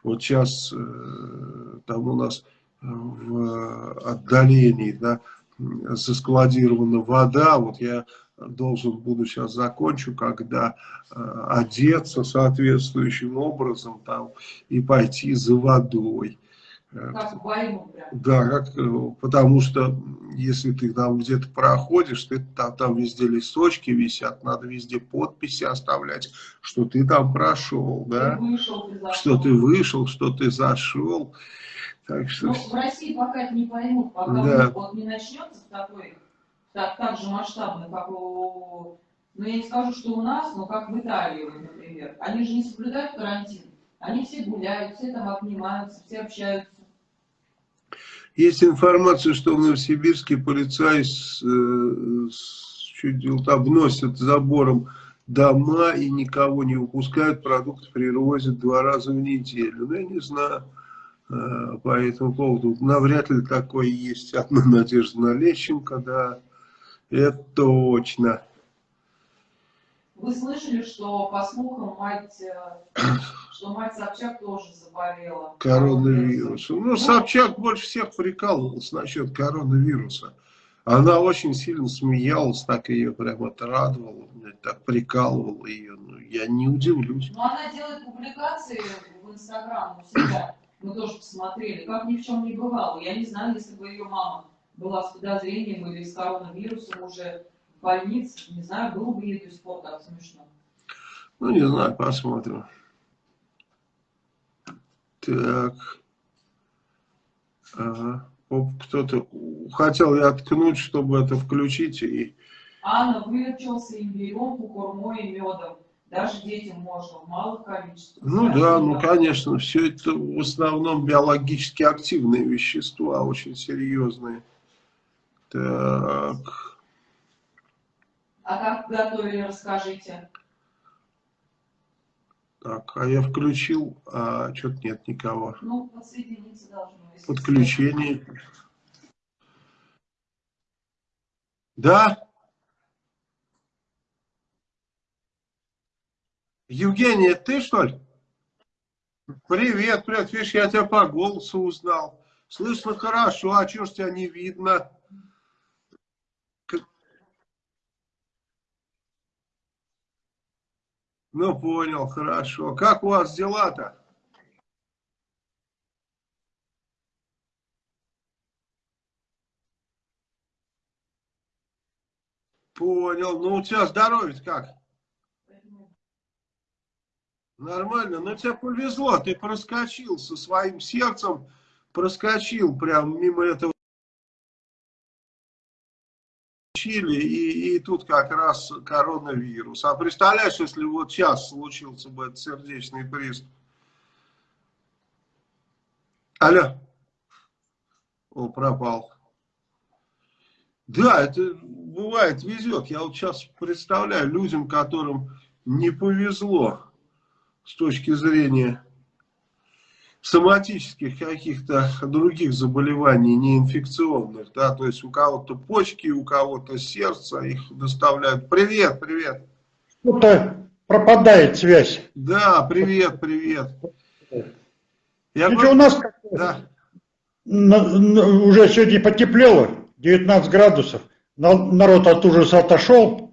Вот сейчас э, там у нас э, в отдалении да, заскладирована вода. Вот я должен буду сейчас закончу, когда э, одеться соответствующим образом там и пойти за водой. Как войну прям. Да, как, э, потому что если ты там где-то проходишь, ты, там, там везде листочки висят, надо везде подписи оставлять, что ты там прошел, да? Ты вышел, ты. Что ты вышел, что ты зашел. Так что... Но в России пока это не поймут, пока да. вот не начнется такой, так, так же масштабно, как у... Ну, я не скажу, что у нас, но как в Италии, например. Они же не соблюдают карантин. Они все гуляют, все там обнимаются, все общаются. Есть информация, что в Новосибирске полицаи с, э, с, чуть обносят забором дома и никого не выпускают, продукты привозят два раза в неделю. Ну, я не знаю э, по этому поводу. Навряд ли такое есть одна надежда на Лещенко, да, это точно. Вы слышали, что по слухам мать, э, что мать Собчак тоже заболела? Коронавирусом. Ну, Собчак больше всех прикалывался насчет коронавируса. Она очень сильно смеялась, так ее прямо отрадовала, так прикалывала ее. Ну, я не удивлюсь. Ну, она делает публикации в Инстаграм у себя. Мы тоже посмотрели, как ни в чем не бывало. Я не знаю, если бы ее мама была с подозрением или с коронавирусом уже больниц, не знаю, было бы сих пор так смешно. Ну, не знаю, посмотрим. Так. Ага. Кто-то хотел я откнуть, чтобы это включить. И... Анна вылечился имбирем, кукурмой и медом. Даже детям можно в малых количествах. Ну да, ну конечно, все это в основном биологически активные вещества, очень серьезные. Так. Так, а я включил, а что-то нет никого. Ну, подсоединиться должно. Подключение. Да? Евгения, ты что ли? Привет, привет. Видишь, я тебя по голосу узнал. Слышно хорошо, а чего ж тебя не видно? Ну, понял, хорошо. Как у вас дела-то? Понял. Ну, у тебя здоровье как? Нормально. Но тебе повезло. Ты проскочил со своим сердцем. Проскочил прям мимо этого Чили, и, и тут как раз коронавирус. А представляешь, если вот сейчас случился бы этот сердечный приступ? Алло. О, пропал. Да, это бывает, везет. Я вот сейчас представляю людям, которым не повезло с точки зрения соматических каких-то других заболеваний, неинфекционных, да, то есть у кого-то почки, у кого-то сердце, их доставляют. Привет, привет. Что-то пропадает связь. Да, привет, привет. Я говорю, у нас да. уже сегодня потеплело, 19 градусов, народ от ужаса отошел,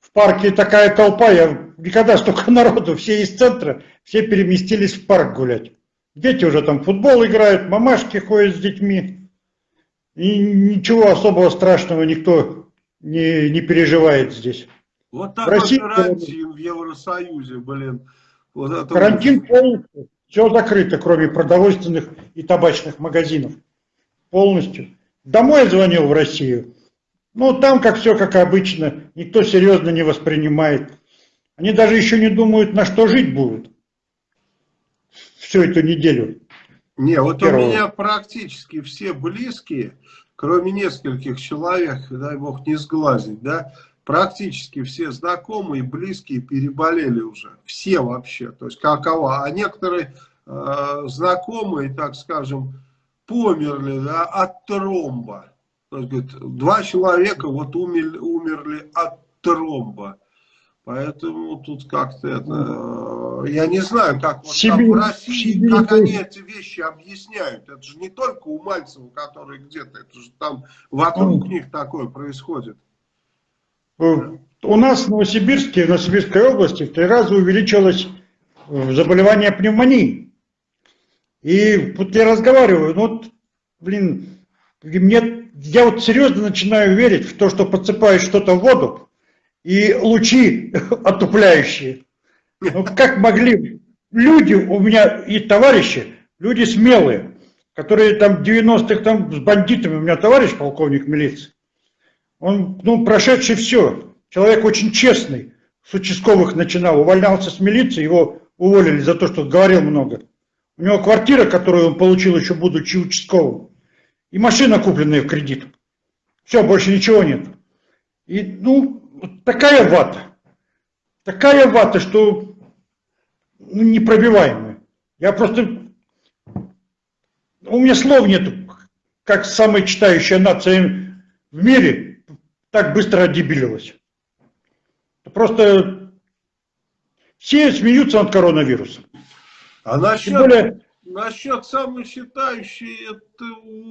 в парке такая толпа, я никогда столько народу, все из центра, все переместились в парк гулять. Дети уже там в футбол играют, мамашки ходят с детьми. И ничего особого страшного никто не, не переживает здесь. Вот такой в России, карантин в Евросоюзе, блин. Вот это карантин полностью. Все закрыто, кроме продовольственных и табачных магазинов. Полностью. Домой я звонил в Россию. Ну, там как все как обычно. Никто серьезно не воспринимает. Они даже еще не думают, на что жить будут всю эту неделю. Не, вот Первого. у меня практически все близкие, кроме нескольких человек, дай бог не сглазить, да, практически все знакомые, близкие переболели уже. Все вообще, то есть какова. А некоторые э, знакомые, так скажем, померли да, от тромба. То есть, говорит, два человека вот умерли, умерли от тромба. Поэтому тут как-то это... Я не знаю, как вот Сибирь, там в России, Сибирь, как они эти вещи объясняют. Это же не только у Мальцева, который где-то, это же там вокруг них такое происходит. Э, у нас в Новосибирске, в Новосибирской области в три раза увеличилось э, заболевание пневмонии. И вот я разговариваю, ну вот, блин, мне, я вот серьезно начинаю верить в то, что подсыпаешь что-то в воду, и лучи отупляющие. Ну, как могли люди, у меня и товарищи, люди смелые, которые там 90-х там с бандитами, у меня товарищ полковник милиции, он, ну, прошедший все, человек очень честный, с участковых начинал, увольнялся с милиции, его уволили за то, что говорил много. У него квартира, которую он получил еще будучи участковым, и машина, купленная в кредит. Все, больше ничего нет. И, ну, такая вата, такая вата, что ну, непробиваемая. Я просто, у меня слов нет, как самая читающая нация в мире так быстро одебилилась. Просто все смеются над коронавирусом. А насчет, более... насчет самочитающей, это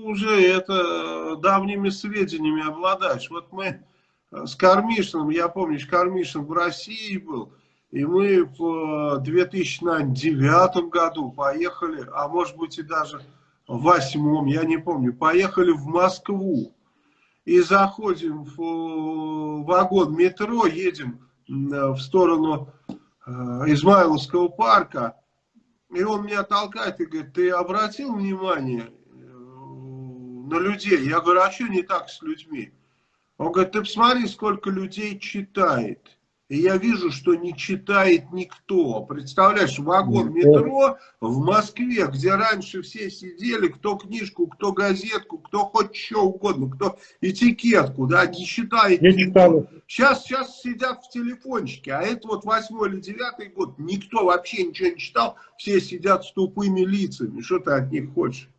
уже это давними сведениями обладаешь. Вот мы с Кармишиным, я помню, Кармишин в России был, и мы в 2009 году поехали, а может быть и даже в восьмом, я не помню, поехали в Москву. И заходим в вагон метро, едем в сторону э, Измайловского парка, и он меня толкает и говорит, ты обратил внимание э, на людей? Я говорю, а что не так с людьми? Он говорит, ты посмотри, сколько людей читает. И я вижу, что не читает никто. Представляешь, вагон метро в Москве, где раньше все сидели, кто книжку, кто газетку, кто хоть что угодно, кто этикетку, да, не читает Не никто. Сейчас, сейчас сидят в телефончике, а это вот восьмой или девятый год, никто вообще ничего не читал, все сидят с тупыми лицами. Что ты от них хочешь?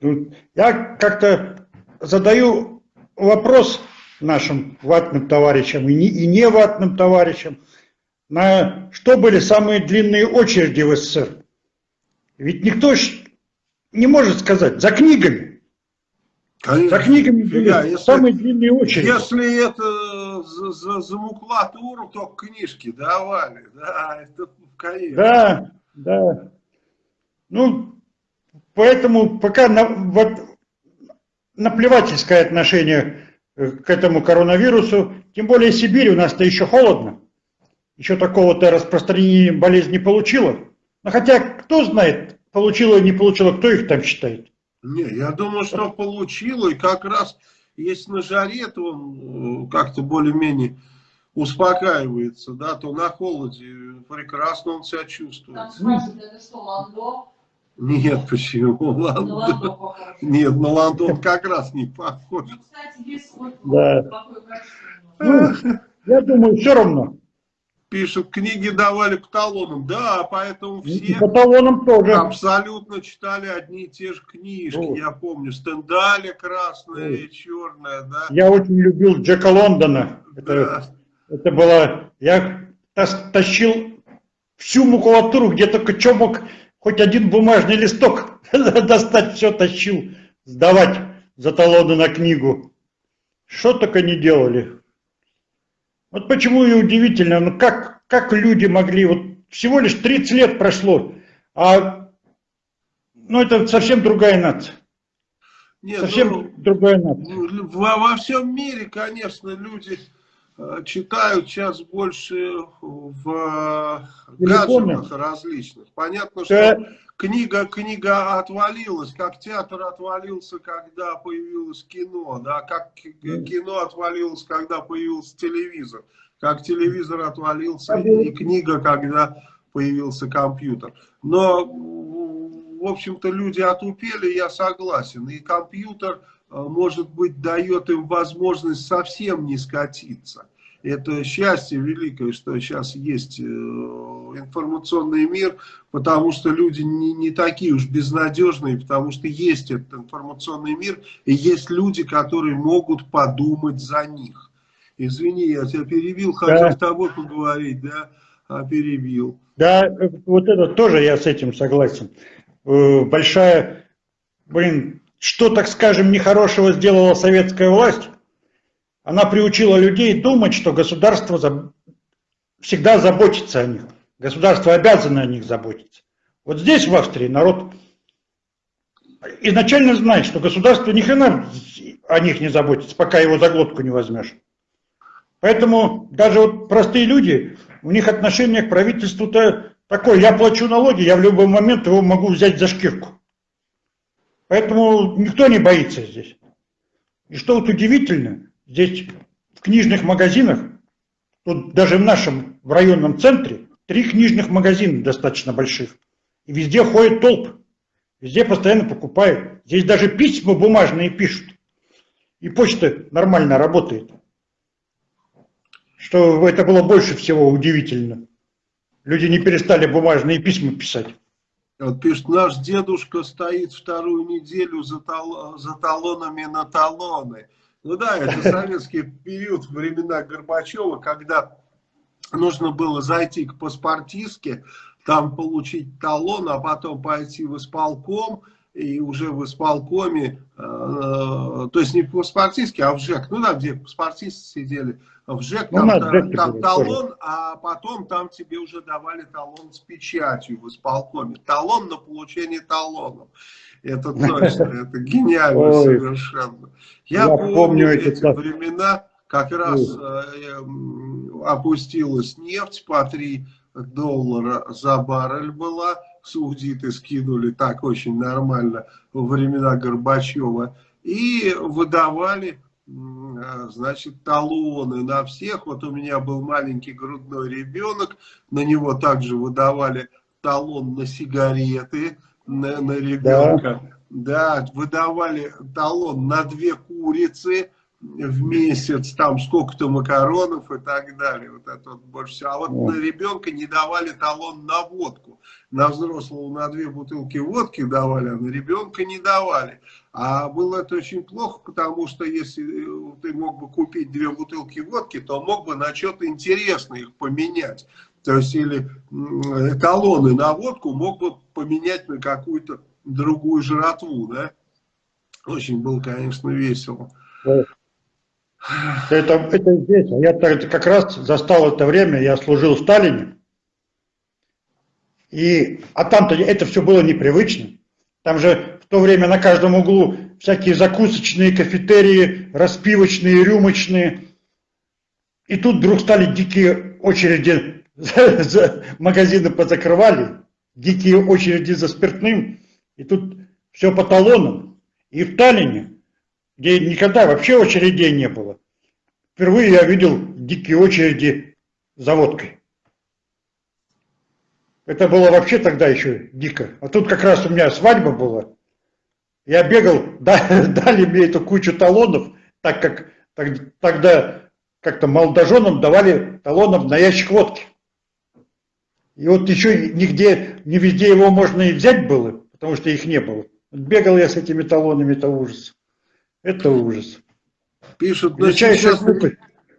Ну, Я как-то задаю вопрос нашим ватным товарищам и не, и не ватным товарищам, на что были самые длинные очереди в СССР. Ведь никто не может сказать, за книгами. За книгами были Фига, если- самые длинные очереди. Если это за, за, за макулатуру, то книжки давали, да, это конечно. Да, да. Ну, поэтому пока на- вот наплевательское отношение к этому коронавирусу, тем более Сибирь, у нас-то еще холодно, еще такого-то распространения болезни не получила. Но хотя, кто знает, получила или не получила, кто их там считает? Не, я думаю, что получила, и как раз если на жаре, то он э, как-то более-менее успокаивается, да, то на холоде прекрасно он себя чувствует. Там спрашивают, это что, Ландо? Нет, почему? Ладно. Ландо. Нет, на Лондон как раз не похож. Ну, кстати, Да. Ну, я думаю, все равно. Пишут, книги давали по талонам. Да, поэтому все по талонам тоже. абсолютно читали одни и те же книжки. Ну. Я помню, Стендаля красная Ну. и черная, да. Я очень любил Джека Лондона. Это Да. Это было, я тащил всю макулатуру, где только что мог хоть один бумажный листок достать, все тащил, сдавать за талоны на книгу. Что только не делали. Вот почему и удивительно, ну как, как люди могли, вот всего лишь 30 лет прошло, а ну это совсем другая нация. Нет, Совсем ну, другая нация. Во, во всем мире, конечно, люди читают сейчас больше в э, гаджетах различных. Понятно, что книга, книга отвалилась, как театр отвалился, когда появилось кино, да, как кино отвалилось, когда появился телевизор, как телевизор отвалился и, книга, когда появился компьютер. Но, в общем-то, люди отупели, я согласен. И компьютер, э, может быть, дает им возможность совсем не скатиться. Это счастье великое, что сейчас есть э, информационный мир, потому что люди не, не такие уж безнадежные, потому что есть этот информационный мир, и есть люди, которые могут подумать за них. Извини, я тебя перебил, хотел Да. с тобой поговорить, да, а перебил. Да, э, вот это тоже я с этим согласен. Э, Большая, блин, что, так скажем, нехорошего сделала советская власть? Она приучила людей думать, что государство за- всегда заботится о них. Государство обязано о них заботиться. Вот здесь, в Австрии, народ изначально знает, что государство ни хрена о них не заботится, пока его за глотку не возьмешь. Поэтому даже вот простые люди, у них отношение к правительству-то такое, я плачу налоги, я в любой момент его могу взять за шкирку. Поэтому никто не боится здесь. И что вот удивительно, здесь в книжных магазинах, тут даже в нашем в районном центре, три книжных магазина достаточно больших. И везде ходят толпы. Везде постоянно покупают. Здесь даже письма бумажные пишут. И почта нормально работает. Что это было больше всего удивительно. Люди не перестали бумажные письма писать. Вот пишет, наш дедушка стоит вторую неделю за, тал- за талонами на талоны. Ну да, это советский период, времена Горбачева, когда нужно было зайти к паспортистке, там получить талон, а потом пойти в исполком, и уже в исполкоме, э, то есть не в паспортистке, а в ЖЭК, ну да, где паспортисты сидели, в ЖЭК, Ну, там, ЖЭКе там талон, а потом там тебе уже давали талон с печатью в исполкоме. Талон на получение талонов. Это точно, это гениально совершенно. Я, помню, эти времена, как раз э, м, опустилась нефть по 3 доллара за баррель была, саудиты скинули так очень нормально во времена Горбачева, и выдавали значит, талоны на всех. Вот у меня был маленький грудной ребенок, на него также выдавали талон на сигареты на, на ребенка. Да. да, выдавали талон на две курицы в месяц, там сколько-то макаронов и так далее. Вот это вот больше всего. А вот на ребенка не давали талон на водку. На взрослого на две бутылки водки давали, а на ребенка не давали. А было это очень плохо, потому что если э, ты мог бы купить две бутылки водки, то мог бы на что-то интересное их поменять. То есть или талоны на водку мог бы поменять на какую-то другую жратву. Да? Очень было, конечно, весело. Это, это здесь. Я как раз застал это время, я служил в Сталине. И, а там-то это все было непривычно. Там же в то время на каждом углу всякие закусочные, кафетерии, распивочные, рюмочные. И тут вдруг стали дикие очереди, за, магазины позакрывали, дикие очереди за спиртным. И тут все по талонам. И в Таллине где никогда вообще очередей не было. Впервые я видел дикие очереди за водкой. Это было вообще тогда еще дико. А тут как раз у меня свадьба была. Я бегал, дали мне эту кучу талонов, так как тогда как-то молодоженам давали талонов на ящик водки. И вот еще нигде, не везде его можно и взять было, потому что их не было. Бегал я с этими талонами, это ужас. Это ужас. Пишут, но сейчас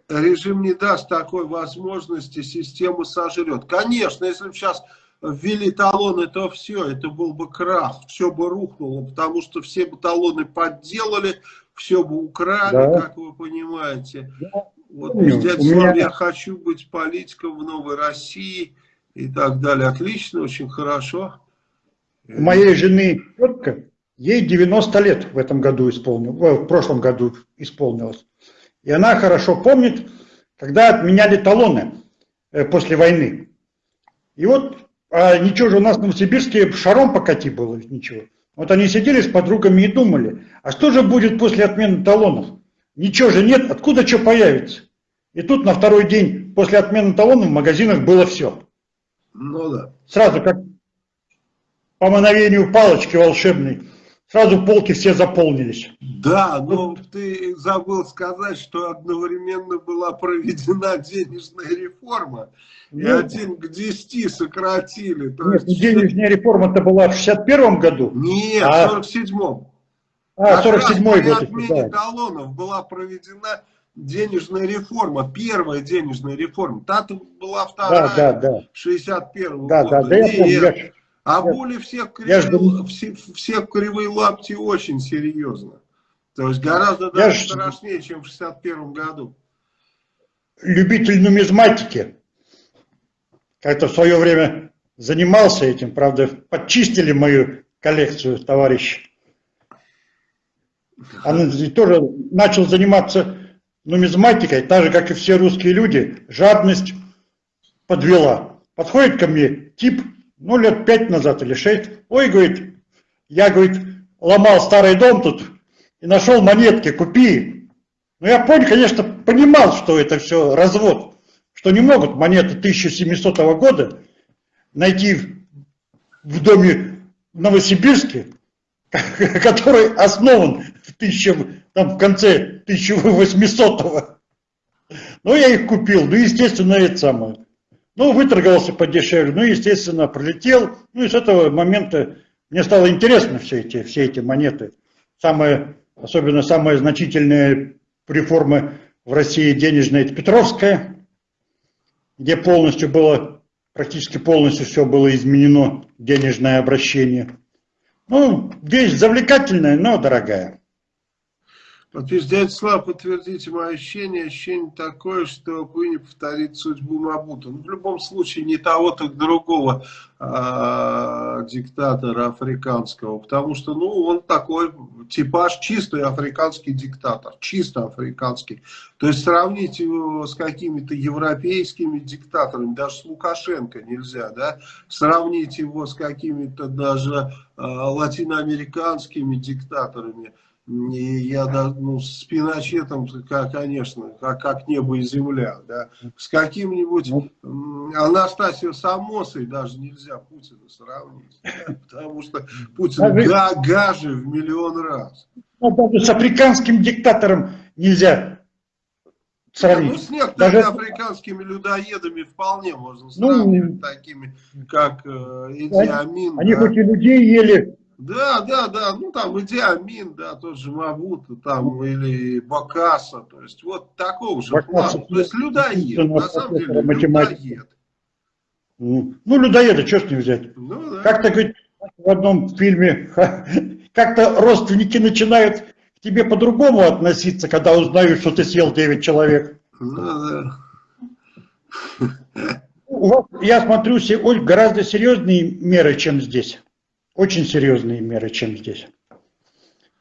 режим не даст такой возможности, систему сожрет. Конечно, если бы сейчас ввели талоны, то все, это был бы крах, все бы рухнуло, потому что все бы талоны подделали, все бы украли, да. как вы понимаете. Да. Вот дядя меня... я хочу быть политиком в новой России и так далее. Отлично, очень хорошо. У моей жены тетка Ей 90 лет в этом году исполнилось, в прошлом году исполнилось. И она хорошо помнит, когда отменяли талоны э, после войны. И вот, а ничего же у нас в Новосибирске шаром покати было, ничего. Вот они сидели с подругами и думали, а что же будет после отмены талонов? Ничего же нет, откуда что появится? И тут на второй день после отмены талонов в магазинах было все. Ну да. Сразу как по мановению палочки волшебной сразу полки все заполнились. Да, но ты забыл сказать, что одновременно была проведена денежная реформа, и ну, один к десяти сократили. То нет, есть... денежная реформа-то была в 61 году. Нет, а... в 47-м. А, 47-й год. отмене да. талонов была проведена денежная реформа, первая денежная реформа. Та-то была вторая, да, да, да. 61 да, года. Да, да, я помню, я а боли всех кривые, жду... все, всех кривые лапти очень серьезно. То есть гораздо даже ж... страшнее, чем в 61 году. Любитель нумизматики. Как-то в свое время занимался этим, правда, подчистили мою коллекцию, товарищ. Он тоже начал заниматься нумизматикой, так же, как и все русские люди, жадность подвела. Подходит ко мне тип ну, лет пять назад или шесть. Ой, говорит, я, говорит, ломал старый дом тут и нашел монетки, купи. Ну, я понял, конечно, понимал, что это все развод, что не могут монеты 1700 года найти в доме в Новосибирске, который основан в, тысяча, там, в конце 1800 -го. Ну, я их купил, ну, естественно, это самое. Ну, выторговался подешевле, ну, естественно, пролетел. Ну, и с этого момента мне стало интересно все эти, все эти монеты. Самые, особенно самая значительная реформа в России денежная, это Петровская, где полностью было, практически полностью все было изменено, денежное обращение. Ну, вещь завлекательная, но дорогая. Вот дядя Слава, подтвердите мое ощущение. Ощущение такое, что не повторит судьбу Мабута. Ну, в любом случае, не того, так другого а, диктатора африканского. Потому что, ну, он такой типаж чистый африканский диктатор. Чисто африканский. То есть, сравнить его с какими-то европейскими диктаторами, даже с Лукашенко нельзя, да? Сравнить его с какими-то даже а, латиноамериканскими диктаторами – И я, да, ну, с Пиночетом, конечно, как, как небо и земля, да. С каким-нибудь м, Анастасией Самосой даже нельзя Путина сравнить, да, потому что Путин Даже- га, гаже в миллион раз. Ну, даже с африканским диктатором нельзя Ну, сравнить. с некоторыми Даже- африканскими людоездами вполне можно Ну, сравнивать, такими, как э, Иди Они- Амин. Они да. хоть и людей ели, Да, да, да, ну там Иди Амин, да, тот же Мабута, там, или Бакаса, то есть вот такого же Бакаса, плана. То есть людоед, на самом деле математики. людоед. ну, людоеда, что с ним взять? Ну да. Как-то говорит, в одном фильме, как-то родственники начинают к тебе по-другому относиться, когда узнают, что ты съел 9 человек. Ну, да. У вас, я смотрю, се- ой, гораздо серьезные меры, чем здесь. Очень серьезные меры, чем здесь.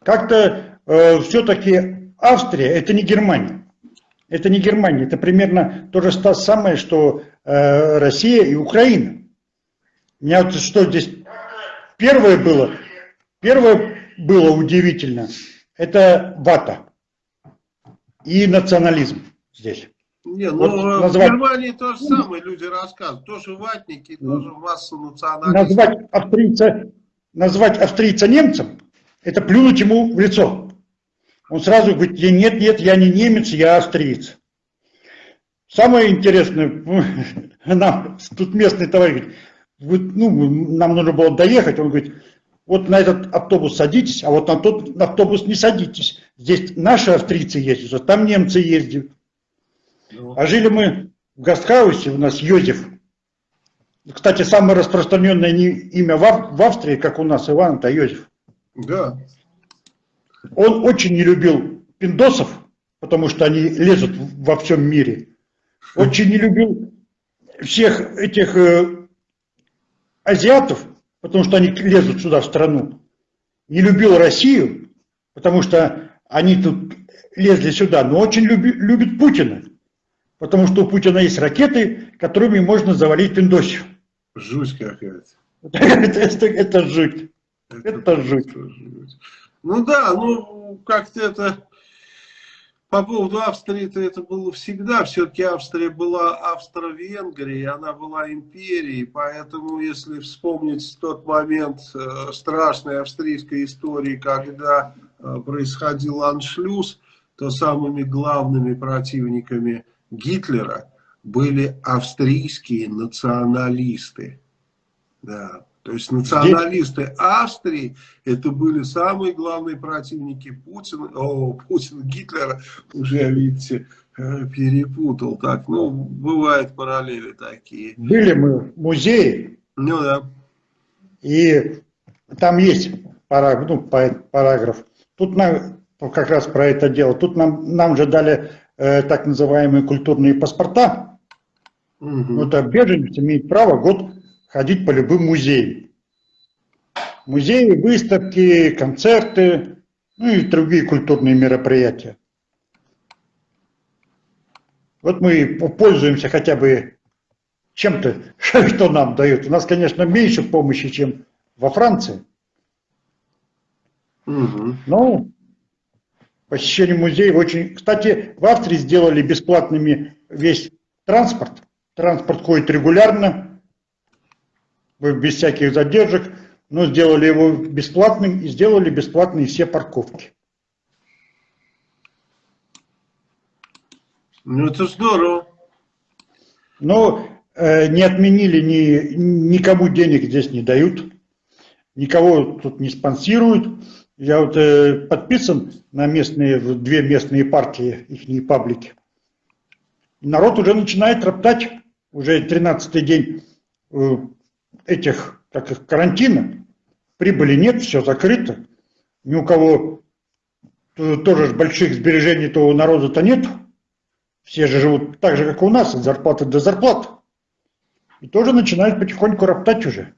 Как-то все-таки Австрия это не Германия. Это не Германия, это примерно то же самое, что э, Россия и Украина. У меня вот что здесь первое было, первое было удивительно, это вата и национализм здесь. Не, ну Вот э, в назвать- Германии то же самое люди рассказывают. Тоже ватники, тоже масса националистов. назвать австрийца, назвать австрийца немцем, это плюнуть ему в лицо. Он сразу говорит, «Я- нет, нет, я не немец, я австриец. Самое интересное, нам тут местный товарищ говорит, «Вы- ну, нам нужно было доехать, он говорит, вот на этот автобус садитесь, а вот на тот автобус не садитесь. Здесь наши австрийцы ездят, а там немцы ездят. Ну, А жили мы в гастхаусе, у нас Йозеф. Кстати, самое распространенное имя в Ав- в Австрии, как у нас Иван, это Йозеф. Да. Он очень не любил пиндосов, потому что они лезут во всем мире. Очень не любил всех этих э, азиатов, потому что они лезут сюда, в страну. Не любил Россию, потому что они тут лезли сюда, но очень люби- любит Путина, потому что у Путина есть ракеты, которыми можно завалить пиндосию. Жуть какая-то. Это, это- это жуть. Это жуть. просто жуть. Ну да, ну как-то это по поводу Австрии-то это было всегда. Все-таки Австрия была Австро-Венгрией, она была империей, поэтому если вспомнить тот момент э, страшной австрийской истории, когда э, происходил аншлюз, то самыми главными противниками Гитлера были австрийские националисты. Да. То есть националисты Австрии это были самые главные противники Путина, о, Путина, Гитлера, уже, видите, э, перепутал. Так, ну, бывают параллели такие. Были мы в музее, Ну да. И там есть параграф, ну, па- параграф. Тут нам, как раз про это дело. Тут нам, нам же дали э, так называемые культурные паспорта. Мгм. Вот а беженец имеет право год ходить по любым музеям. Музеи, выставки, концерты, ну и другие культурные мероприятия. Вот мы пользуемся хотя бы чем-то, что нам дают. У нас, конечно, меньше помощи, чем во Франции. Мгм. Но посещение музеев очень... Кстати, в Австрии сделали бесплатными весь транспорт. Транспорт ходит регулярно, без всяких задержек, но сделали его бесплатным и сделали бесплатные все парковки. Ну это здорово. Но э, не отменили, ни, никому денег здесь не дают, никого тут не спонсируют. Я вот э, подписан на местные, две местные партии, их паблики. Народ уже начинает роптать, уже 13-й день э, этих, как их, карантина. Прибыли нет, все закрыто. Ни у кого тоже больших сбережений-то у народа-то нет. Все же живут так же, как и у нас, от зарплаты до зарплаты. И тоже начинают потихоньку роптать уже.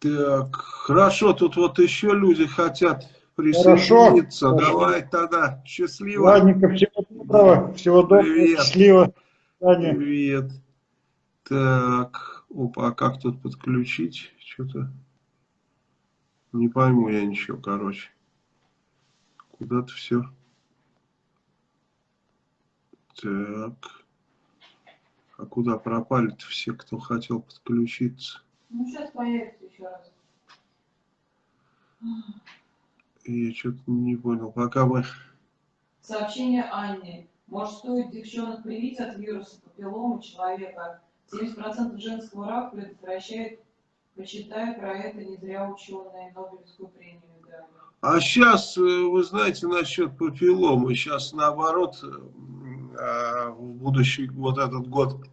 Так, хорошо, тут вот еще люди хотят Хорошо. присоединиться. Хорошо. Давай тогда, счастливо. Ладненько, всего доброго, всего доброго, Привет. счастливо. Свидания. Привет. Так, опа, а как тут подключить? Что-то не пойму я ничего, короче. куда-то все. Так. А куда пропали-то все, кто хотел подключиться? Ну, сейчас появится еще раз. Я что-то не понял. Пока мы... Сообщение Анне. Может, стоит девчонок привить от вируса папилломы человека? 70% женского рака предотвращает. Почитай про это, не зря ученые Нобелевскую премию. А сейчас, вы знаете, насчет папилломы, сейчас наоборот, э, в будущий вот этот год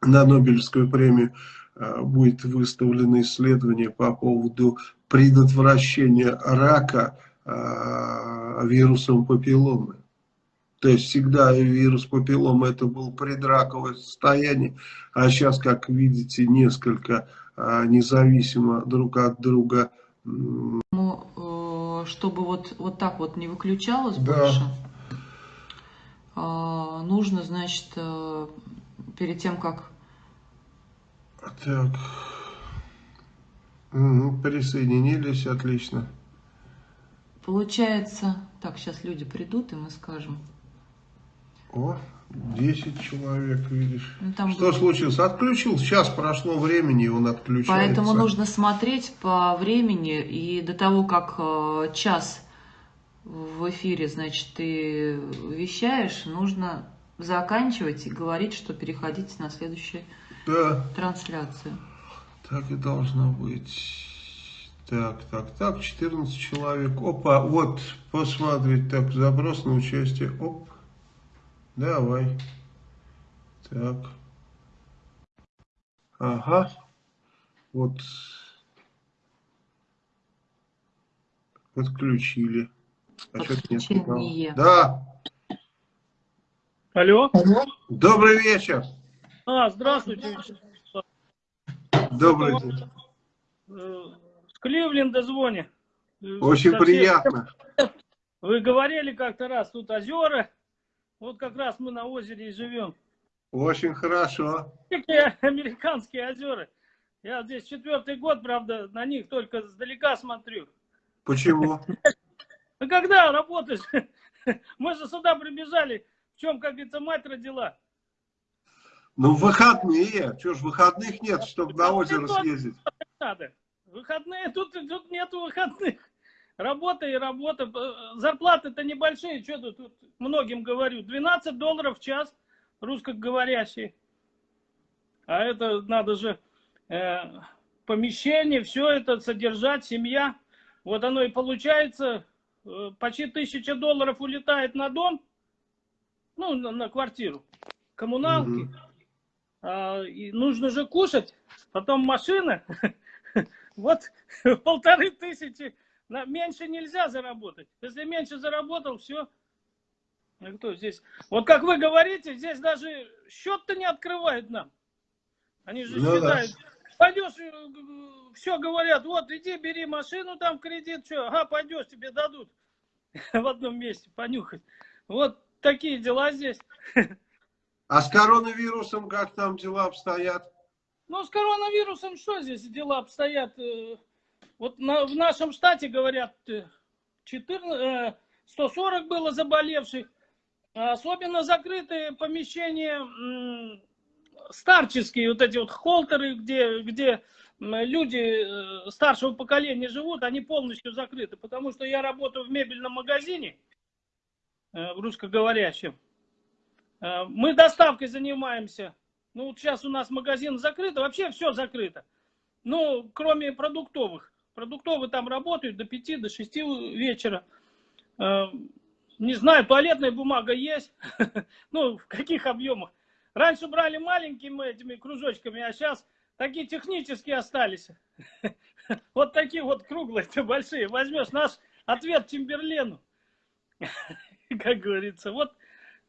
на Нобелевскую премию э, будет выставлено исследование по поводу предотвращения рака э, вирусом папилломы. То есть всегда вирус папилломы это был предраковое состояние, а сейчас, как видите, несколько независимо друг от друга чтобы вот, вот так вот не выключалось да. больше, а, нужно, значит, э, перед тем, как... Так. Угу, присоединились, отлично. Получается... Так, сейчас люди придут, и мы скажем. О, 10 человек, видишь. Ну, там Что было... случилось? Отключил, сейчас прошло времени, и он отключается. Поэтому нужно смотреть по времени, и до того, как э, час в эфире, значит, ты вещаешь, нужно заканчивать и говорить, что переходите на следующую да. трансляцию. Так и должно быть. Так, так, так, 14 человек. Опа, вот, посмотреть, так, запрос на участие. Оп. Давай. Так. Ага. Вот. Подключили. А Подключение. Да. Алло. Добрый вечер. А, здравствуйте. Добрый день. Э, с Кливленда звоню. Очень Совсем... приятно. Вы говорили как-то раз, тут озера вот как раз мы на озере и живем. Очень хорошо. Какие американские озера. Я здесь четвертый год, правда, на них только сдалека смотрю. Почему? Ну когда работаешь? Мы же сюда прибежали. В чем, как говорится, мать родила. Ну, выходные. Что ж, выходных нет, чтобы на озеро съездить. Надо. Выходные, тут, тут нету выходных. Работа и работа. Зарплаты-то небольшие, что тут, тут многим говорю. 12 долларов в час русскоговорящие. А это надо же э, помещение, все это содержать, семья. Вот оно и получается, э, почти тысяча долларов улетает на дом, ну, на, на квартиру, коммуналки. Угу. А, и нужно же кушать, потом машина. Вот полторы тысячи меньше нельзя заработать. Если меньше заработал, все. Ну, кто здесь? Вот как вы говорите, здесь даже счет-то не открывают нам. Они же ну, считают. Да. Пойдешь, э, все говорят, вот иди бери машину там в кредит, что, ага, пойдешь, тебе дадут в одном месте понюхать. Вот такие дела здесь. А с коронавирусом как там дела обстоят? Ну, с коронавирусом что здесь дела обстоят? Э, вот на, в нашем штате, говорят, 14, э, 140 было заболевших. Особенно закрытые помещения старческие, вот эти вот холтеры, где, где люди э, старшего поколения живут, они полностью закрыты. Потому что я работаю в мебельном магазине, э, в русскоговорящем. Мы доставкой занимаемся. Ну, вот сейчас у нас магазин закрыт, а вообще все закрыто. Ну, кроме продуктовых. Продуктовые там работают до 5, до 6 вечера. Э, не знаю, туалетная бумага есть. Ну, в каких объемах. Раньше брали маленькими этими кружочками, а сейчас такие технические остались. Вот такие вот круглые, большие. Возьмешь наш ответ Тимберлену. Как говорится. Вот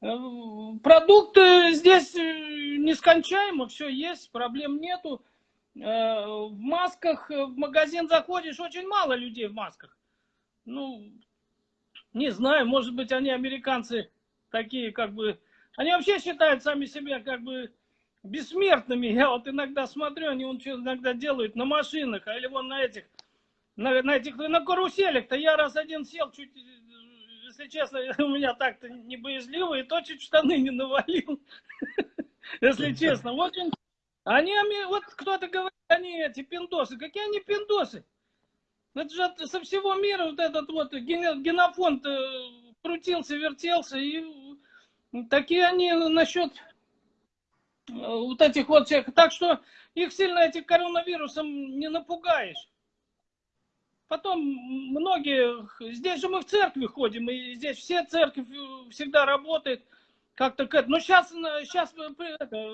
э, продукты здесь э, нескончаемо, все есть, проблем нету. Э, в масках э, в магазин заходишь, очень мало людей в масках. Ну, не знаю, может быть, они американцы такие, как бы... Они вообще считают сами себя, как бы, бессмертными. Я вот иногда смотрю, они вон что иногда делают на машинах, или вон на этих, на, на этих, на каруселях-то я раз один сел, чуть если честно, у меня так-то не боязливо, и то чуть штаны не навалил. Если честно. Очень... Они, вот кто-то говорит, они эти пиндосы. Какие они пиндосы? Это же со всего мира вот этот вот генофонд э, крутился, вертелся. И такие они насчет э, вот этих вот всех. Так что их сильно этим коронавирусом не напугаешь. Потом многие, здесь же мы в церкви ходим, и здесь все церковь всегда работает как-то к этому. Но сейчас, сейчас это,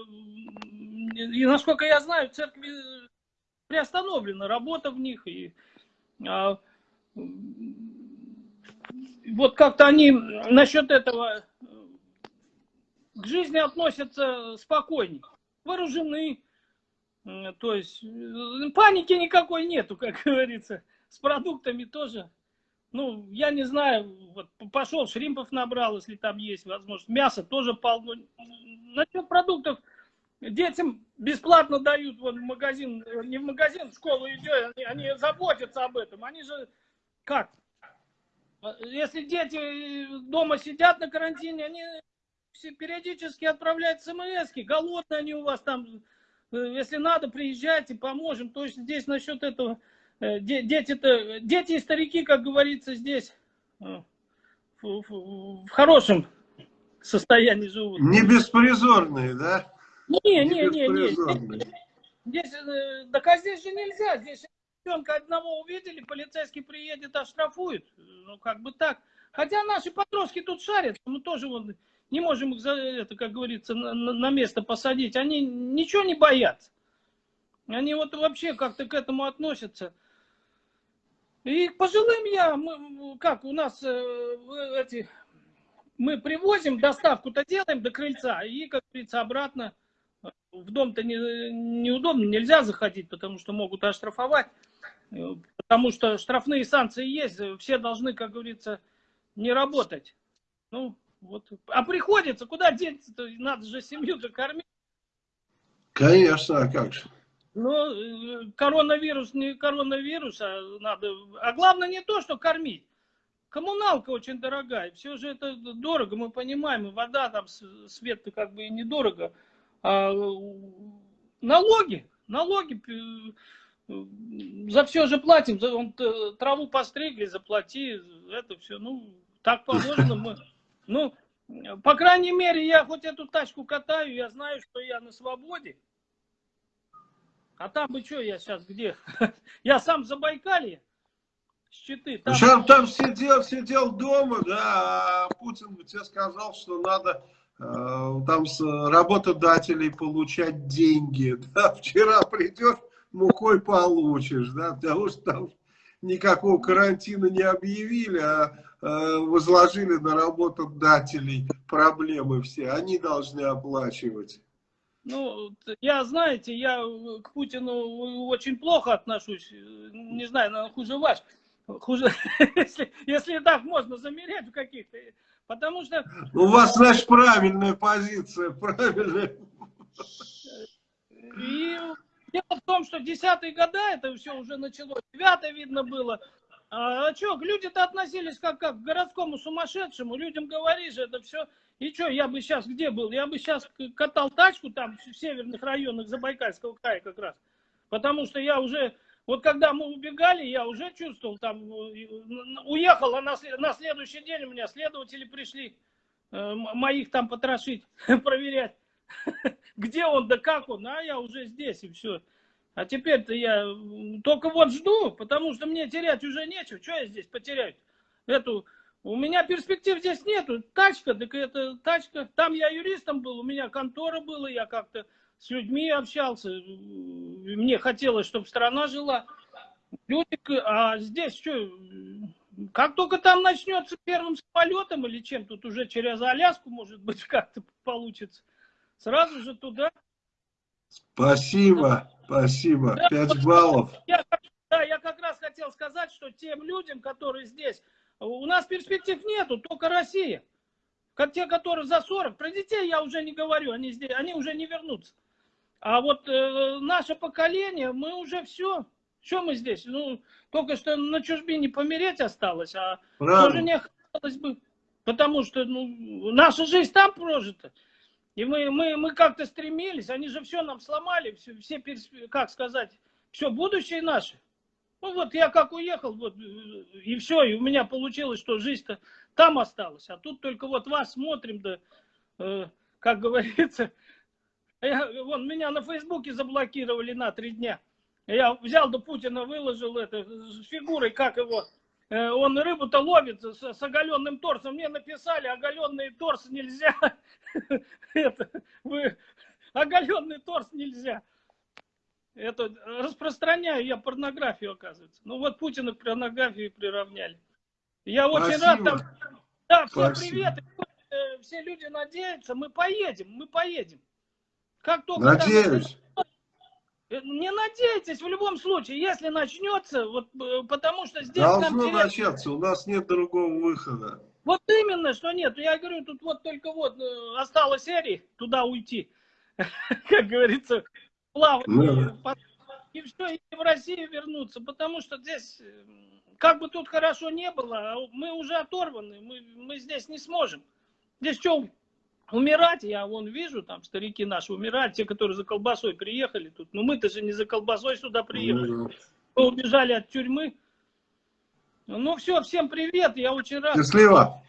и насколько я знаю, церкви приостановлена работа в них. И, а, вот как-то они насчет этого к жизни относятся спокойнее. Вооружены. То есть паники никакой нету, как говорится. С продуктами тоже. Ну, я не знаю, вот пошел, шримпов набрал, если там есть возможность. Мясо тоже полно. Насчет продуктов детям бесплатно дают вот в магазин, не в магазин, в школу идет, они, они заботятся об этом. Они же как? Если дети дома сидят на карантине, они периодически отправляют смс -ки. голодные они у вас там, э, если надо, приезжайте, поможем. То есть здесь насчет этого Э, дети-то, дети и старики, как говорится, здесь э, в, в, в хорошем состоянии живут. Не беспризорные, да? Не, не, не, не. Здесь, здесь, э, так а здесь же нельзя. Здесь ребенка одного увидели, полицейский приедет, оштрафует. Ну, как бы так. Хотя наши подростки тут шарят, мы тоже вот не можем их, за это, как говорится, на, на место посадить. Они ничего не боятся. Они вот вообще как-то к этому относятся. И к пожилым я, мы, как у нас э, эти, мы привозим, доставку-то делаем до крыльца, и, как говорится, обратно в дом-то не, неудобно, нельзя заходить, потому что могут оштрафовать, потому что штрафные санкции есть, все должны, как говорится, не работать. Ну, вот. А приходится, куда деться-то, надо же семью-то кормить. Конечно, а как же. Ну, э, коронавирус не коронавирус, а надо... А главное не то, что кормить. Коммуналка очень дорогая. Все же это дорого, мы понимаем. И вода там, свет как бы и недорого. А налоги, налоги за все же платим. Он, траву постригли, заплати. Это все, ну, так положено. Мы, ну, по крайней мере, я хоть эту тачку катаю, я знаю, что я на свободе. А там бы что я сейчас где? Я сам в Забайкалье. Щиты. Там... Сейчас там сидел, сидел дома, да, а Путин тебе сказал, что надо э, там с работодателей получать деньги. Да, вчера придешь, мухой получишь, да, потому что там никакого карантина не объявили, а э, возложили на работодателей проблемы все. Они должны оплачивать. Ну, я, знаете, я к Путину очень плохо отношусь. Не знаю, наверное, хуже ваш. Хуже, если, если так можно замерять в каких-то... Потому что... У вас, значит, правильная позиция, правильная. И дело в том, что десятые года это все уже началось. Девятое видно было. А, а что, люди-то относились как, как к городскому сумасшедшему. Людям говоришь, это все и что, я бы сейчас где был? Я бы сейчас катал тачку там в северных районах Забайкальского края как раз. Потому что я уже, вот когда мы убегали, я уже чувствовал, там, уехал, а на, на следующий день у меня следователи пришли э, моих там потрошить, проверять, где он, да как он, а я уже здесь и все. А теперь-то я только вот жду, потому что мне терять уже нечего. Что я здесь потеряю? Эту у меня перспектив здесь нету. Тачка, так это тачка. Там я юристом был, у меня контора была, я как-то с людьми общался. Мне хотелось, чтобы страна жила. Люди, а здесь что? Как только там начнется первым самолетом или чем, тут уже через Аляску, может быть, как-то получится. Сразу же туда. Спасибо, спасибо. Пять баллов. Я, да, я как раз хотел сказать, что тем людям, которые здесь у нас перспектив нету, только Россия. Как те, которые за 40. Про детей я уже не говорю, они, здесь, они уже не вернутся. А вот э, наше поколение, мы уже все. Что мы здесь? Ну, только что на чужбине помереть осталось, а Правильно. тоже не хотелось бы. Потому что ну, наша жизнь там прожита. И мы, мы, мы как-то стремились, они же все нам сломали, все, все как сказать, все будущее наше. Ну вот я как уехал, вот, и все, и у меня получилось, что жизнь-то там осталась. А тут только вот вас смотрим, да, э, как говорится, я, вон, меня на Фейсбуке заблокировали на три дня. Я взял до Путина, выложил это с фигурой, как его, э, он рыбу-то ловит с, с оголенным торсом. Мне написали, оголенный торс нельзя. Это, вы, оголенный торс нельзя. Это распространяю я порнографию, оказывается. Ну вот Путина к порнографии приравняли. Я очень рад там. Да, всем привет. Э, все люди надеются, мы поедем, мы поедем. Как только Надеюсь. Э, не надейтесь в любом случае, если начнется, вот э, потому что здесь Должно нам начаться, у нас нет другого выхода. Вот именно, что нет. Я говорю, тут вот только вот осталось серии туда уйти. Как говорится, плавать. Ну, и все, и в Россию вернуться, потому что здесь, как бы тут хорошо не было, а мы уже оторваны, мы, мы здесь не сможем. Здесь что, умирать, я вон вижу, там старики наши умирают, те, которые за колбасой приехали тут. Но мы-то же не за колбасой сюда приехали. Ну мы убежали от тюрьмы. Ну все, всем привет, я очень рад. Счастливо.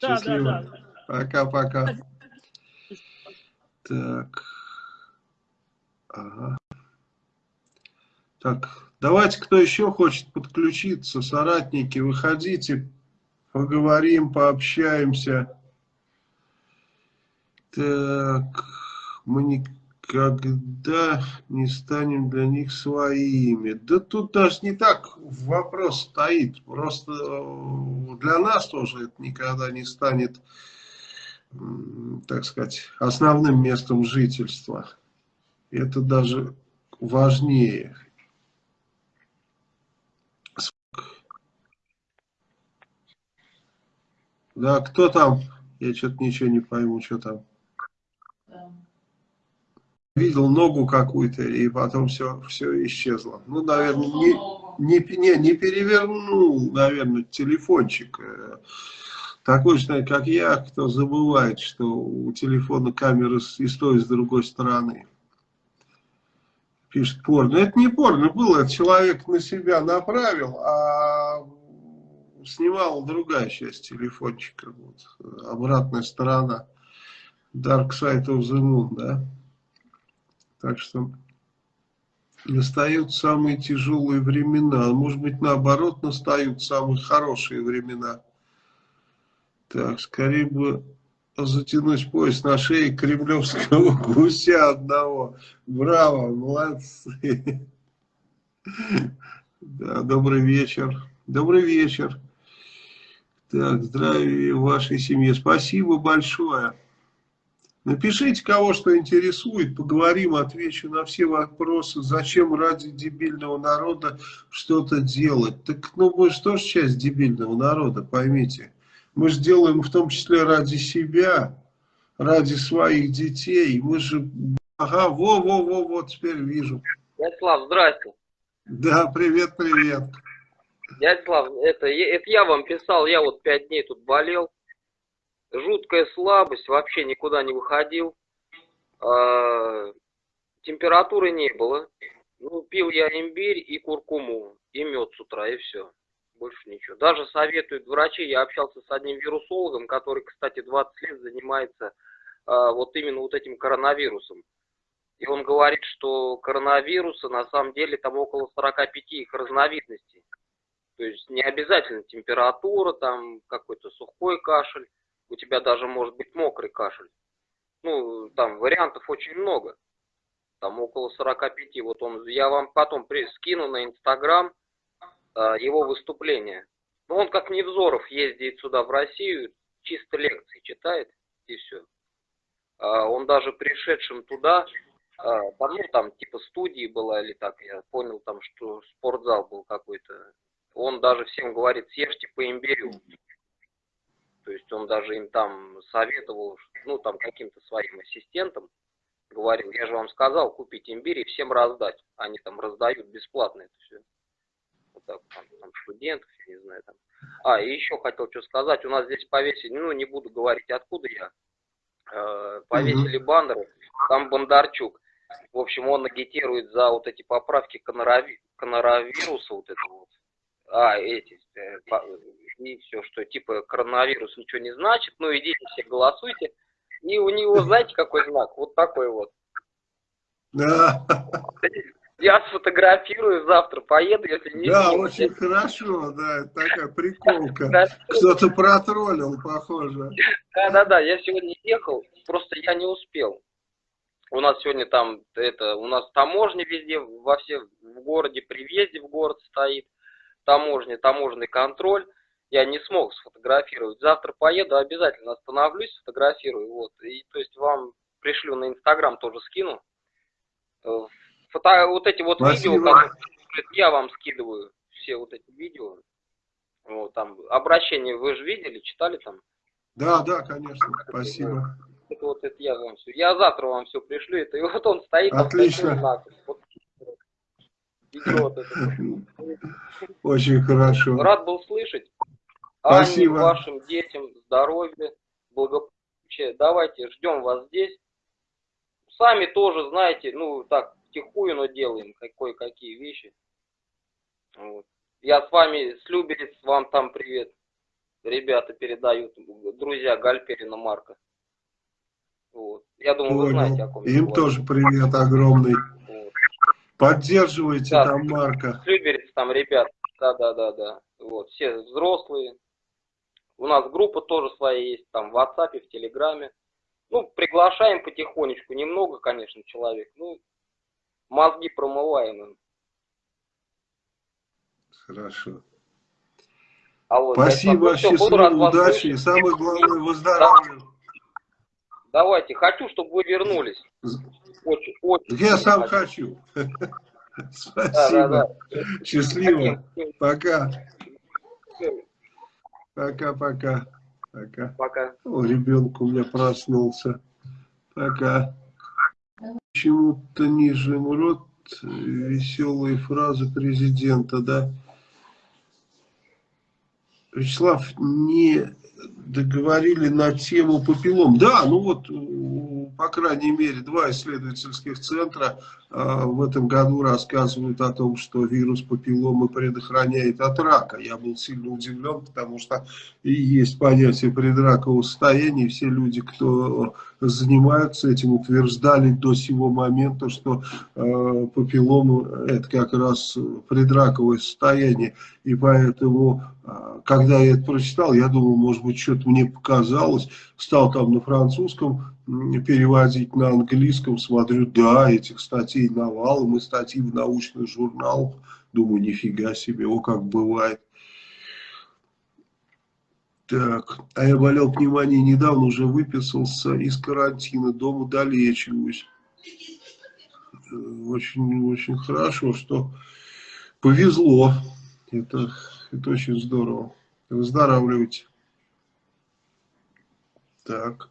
Да, Счастливо. да, да. Пока-пока. Так. Ага. Так, давайте, кто еще хочет подключиться, соратники, выходите, поговорим, пообщаемся. Так, мы никогда не станем для них своими. Да тут даже не так вопрос стоит. Просто э, для нас тоже это никогда не станет, так сказать, основным местом жительства. Это даже важнее. Да, кто там? Я что-то ничего не пойму, что там видел ногу какую-то, и потом все, все исчезло. Ну, наверное, не, не, не, не перевернул, наверное, телефончик. Э, такой же, как я, кто забывает, что у телефона камера и с той, и с другой стороны. Пишет порно. Это не порно было, это человек на себя направил, а снимал другая часть телефончика. Вот, обратная сторона. Dark Side of the Moon, да. Так что настают самые тяжелые времена. Может быть, наоборот, настают самые хорошие времена. Так, скорее бы затянуть пояс на шее кремлевского гуся одного. Браво, молодцы. Да, добрый вечер. Добрый вечер. Так, здравия вашей семье. Спасибо большое. Напишите, кого что интересует, поговорим, отвечу на все вопросы. Зачем ради дебильного народа что-то делать? Так, ну, мы же тоже часть дебильного народа, поймите. Мы же делаем в том числе ради себя, ради своих детей. Мы же... Ага, во-во-во, вот теперь вижу. Дядя Слав, здрасте. Да, привет, привет. Дядя Слав, это, это я вам писал, я вот пять дней тут болел жуткая слабость, вообще никуда не выходил. А, температуры не было. Ну, пил я имбирь и куркуму, и мед с утра, и все. Больше ничего. Даже советуют врачи. Я общался с одним вирусологом, который, кстати, 20 лет занимается а, вот именно вот этим коронавирусом. И он говорит, что коронавируса на самом деле там около 45 их разновидностей. То есть не обязательно температура, там какой-то сухой кашель у тебя даже может быть мокрый кашель. Ну, там вариантов очень много. Там около 45. Вот он, я вам потом при, скину на Инстаграм а, его выступление. Ну, он как Невзоров ездит сюда в Россию, чисто лекции читает, и все. А, он даже пришедшим туда, там, ну, там, типа студии была или так, я понял, там, что спортзал был какой-то. Он даже всем говорит, съешьте по имбирю. То есть он даже им там советовал, ну там каким-то своим ассистентам, говорил, я же вам сказал купить имбирь и всем раздать. Они там раздают бесплатно это все. Вот так, там, там, студентов, я не знаю, там. А, и еще хотел что сказать, у нас здесь повесили, ну, не буду говорить, откуда я, э, повесили баннеры, там Бондарчук, в общем, он агитирует за вот эти поправки конарави, коноравируса, вот это вот, а, эти, э, по- и все, что типа коронавирус ничего не значит, ну, идите все голосуйте, и у него, знаете, какой знак, вот такой вот, Да, я сфотографирую завтра, поеду, если не да, сниму, очень хорошо, да, такая приколка. Кто-то протроллил, похоже. Да-да-да, я сегодня ехал, просто я не успел. У нас сегодня там, это, у нас таможня везде, во все, в городе, при въезде в город стоит, таможня, таможенный контроль. Я не смог сфотографировать. Завтра поеду, обязательно остановлюсь, сфотографирую. Вот. И, то есть вам пришлю на Инстаграм, тоже скину. Э, Фото, вот эти вот Спасибо. видео, которые я вам скидываю, все вот эти видео. Вот, там, обращение вы же видели, читали там? Да, да, конечно, спасибо. Это вот это я вам все. Я завтра вам все пришлю. Это и вот он стоит. там Отлично. знак. Вот. Идет это. Очень хорошо. Рад был слышать. Спасибо. Анне, вашим детям здоровья, благополучия. Давайте, ждем вас здесь. Сами тоже, знаете, ну так, тихую, но делаем кое-какие вещи. Вот. Я с вами, с Люберец, вам там привет. Ребята передают, друзья Гальперина Марка. Вот. Я думаю, вы знаете, о Понял. ком Им говорю. тоже привет огромный. Вот. Поддерживайте Да. там Марка. Люберец там ребят, да, да, да, да. Вот, все взрослые. У нас группа тоже своя есть, там в WhatsApp, в Телеграме. Ну, приглашаем потихонечку, немного, конечно, человек. Ну, мозги промываем им. Хорошо. А вот, Спасибо, всё, буду рад счастливо, вас удачи и самое главное, выздоровления. Давайте, хочу, чтобы вы вернулись. Очень, очень. Я сам хочу. хочу. Да, да, Спасибо. да. Счастливо. Пока. Пока-пока. Пока. Пока. О, ребенок у меня проснулся. Пока. Почему-то нижним рот веселые фразы президента, да? Вячеслав, не договорили на тему папиллом. Да, ну вот, по крайней мере, два исследовательских центра в этом году рассказывают о том, что вирус папилломы предохраняет от рака. Я был сильно удивлен, потому что и есть понятие предракового состояния. Все люди, кто занимаются этим, утверждали до сего момента, что э, папиллома это как раз предраковое состояние. И поэтому, э, когда я это прочитал, я думал, может быть, что-то мне показалось. Стал там на французском переводить на английском, смотрю, да, этих статей навалом, и статьи в научных журналах. Думаю, нифига себе, о, как бывает. Так, а я болел пневмонией недавно, уже выписался из карантина, дома долечиваюсь. Э, Очень, очень хорошо, что повезло. Это, это очень здорово. Выздоравливайте. Так.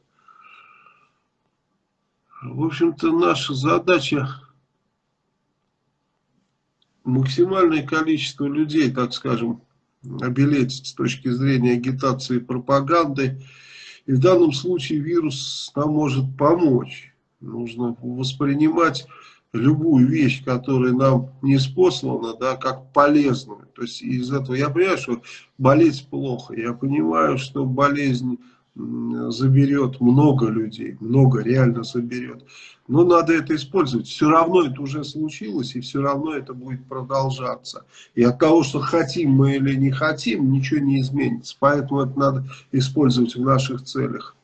В общем-то, наша задача максимальное количество людей, так скажем, обелетить с точки зрения агитации и пропаганды. И в данном случае вирус нам может помочь. Нужно воспринимать любую вещь, которая нам не спослана, да, как полезную. То есть из этого я понимаю, что болеть плохо. Я понимаю, что болезнь заберет много людей, много реально заберет. Но надо это использовать. Все равно это уже случилось, и все равно это будет продолжаться. И от того, что хотим мы или не хотим, ничего не изменится. Поэтому это надо использовать в наших целях.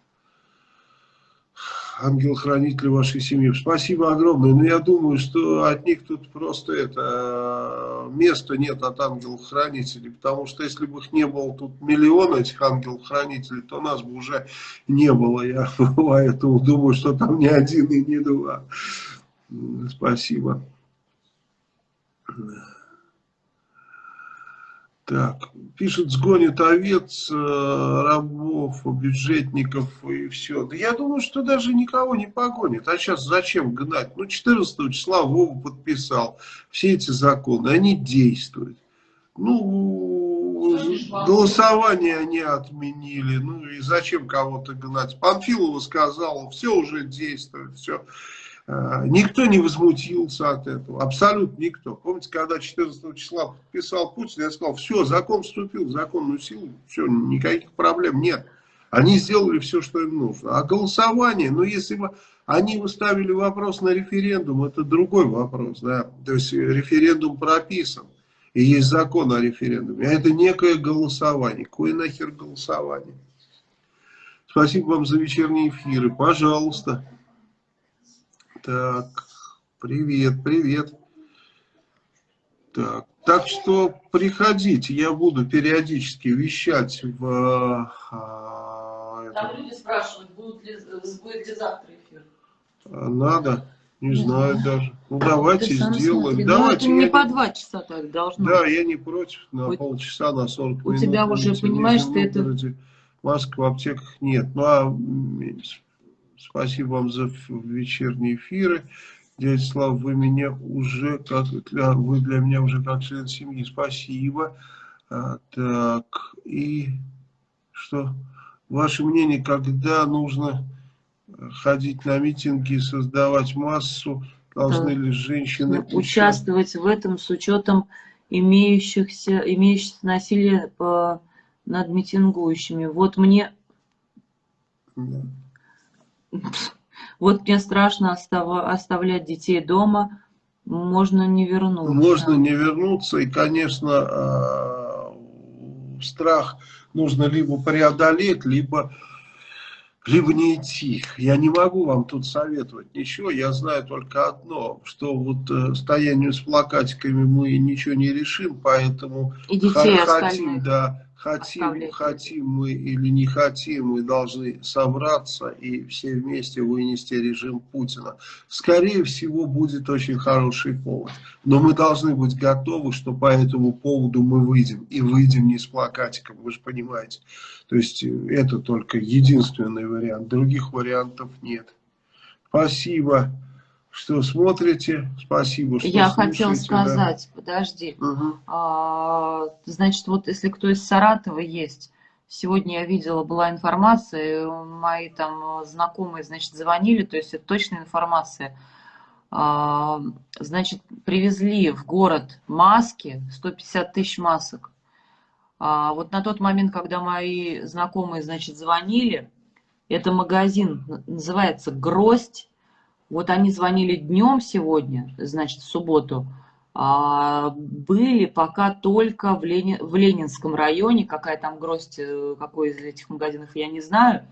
Ангел-хранитель вашей семьи. Спасибо огромное. Но я думаю, что от них тут просто это места нет от ангелов-хранителей. Потому что если бы их не было тут миллион этих ангелов-хранителей, то нас бы уже не было. Я поэтому думаю, что там не один и не два. Спасибо. Так, пишет, сгонит овец, э, рабов, бюджетников и все. Да я думаю, что даже никого не погонит. А сейчас зачем гнать? Ну, 14 числа Вова подписал все эти законы, они действуют. Ну, голосование они отменили. Ну и зачем кого-то гнать? Панфилова сказала, все уже действует, все. А, никто не возмутился от этого, абсолютно никто. Помните, когда 14 числа подписал Путин, я сказал, все, закон вступил законную силу, все, никаких проблем нет. Они сделали все, что им нужно. А голосование, ну если бы они выставили вопрос на референдум, это другой вопрос, да. То есть референдум прописан, и есть закон о референдуме. А это некое голосование. Какое нахер голосование? Спасибо вам за вечерние эфиры. Пожалуйста. Так, привет, привет. Так, так что приходите, я буду периодически вещать в... А, Там люди спрашивают, будет ли, будет ли завтра эфир. А, надо, не, знаю, даже. Ну давайте сделаем. Смотри. Давайте. Ну, это не по два часа так должно. Да, я не против, на у, полчаса, на 40 у минут. У тебя уже, понимаешь, ты это... Масок в аптеках нет. Ну а спасибо вам за вечерние эфиры. Дядя Слав, вы меня уже как для, вы для меня уже как член семьи. Спасибо. А, так, и что? Ваше мнение, когда нужно ходить на митинги, создавать массу, должны ли женщины участвовать в этом с учетом имеющихся, имеющихся насилия по, над митингующими? Вот мне... Да. Вот мне страшно оставлять детей дома, можно не вернуться. Можно не вернуться, и, конечно, а, страх нужно либо преодолеть, либо, либо не идти. Я не могу вам тут советовать ничего, я знаю только одно, что вот э, стоянию с плакатиками мы ничего не решим, поэтому и детей хотим, да, Хотим, хотим мы или не хотим, мы должны собраться и все вместе вынести режим Путина. Скорее всего, будет очень хороший повод. Но мы должны быть готовы, что по этому поводу мы выйдем. И выйдем не с плакатиком, вы же понимаете. То есть это только единственный вариант. Других вариантов нет. Спасибо что смотрите. Спасибо, что Я хотел сказать, да. подожди. Угу. А, значит, вот если кто из Саратова есть, сегодня я видела, была информация, мои там знакомые, значит, звонили, то есть это точная информация. А, значит, привезли в город маски, 150 тысяч масок. А, вот на тот момент, когда мои знакомые, значит, звонили, это магазин, называется «Гроздь», вот они звонили днем сегодня, значит, в субботу, а, были пока только в, Ленин, в Ленинском районе, какая там гроздь, э, какой из этих магазинов, я не знаю.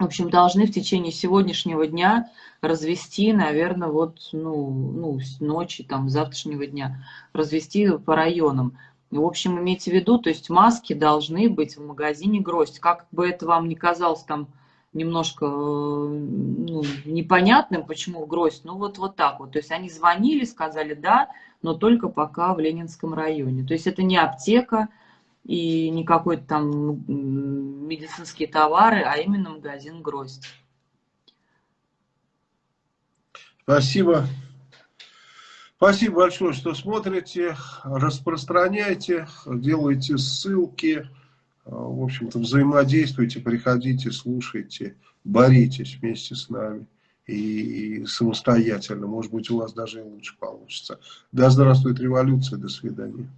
В общем, должны в течение сегодняшнего дня развести, наверное, вот, ну, ну, с ночи, там, завтрашнего дня, развести по районам. В общем, имейте в виду, то есть маски должны быть в магазине гроздь. Как бы это вам ни казалось там немножко ну, непонятным, почему гроздь, ну вот, вот так вот. То есть они звонили, сказали да, но только пока в Ленинском районе. То есть это не аптека и не какой-то там медицинские товары, а именно магазин гроздь. Спасибо. Спасибо большое, что смотрите, распространяйте, делайте ссылки. А, в общем-то, взаимодействуйте, приходите, слушайте, боритесь вместе с нами и, и самостоятельно. Может быть, у вас даже и лучше получится. Да здравствует революция, до свидания.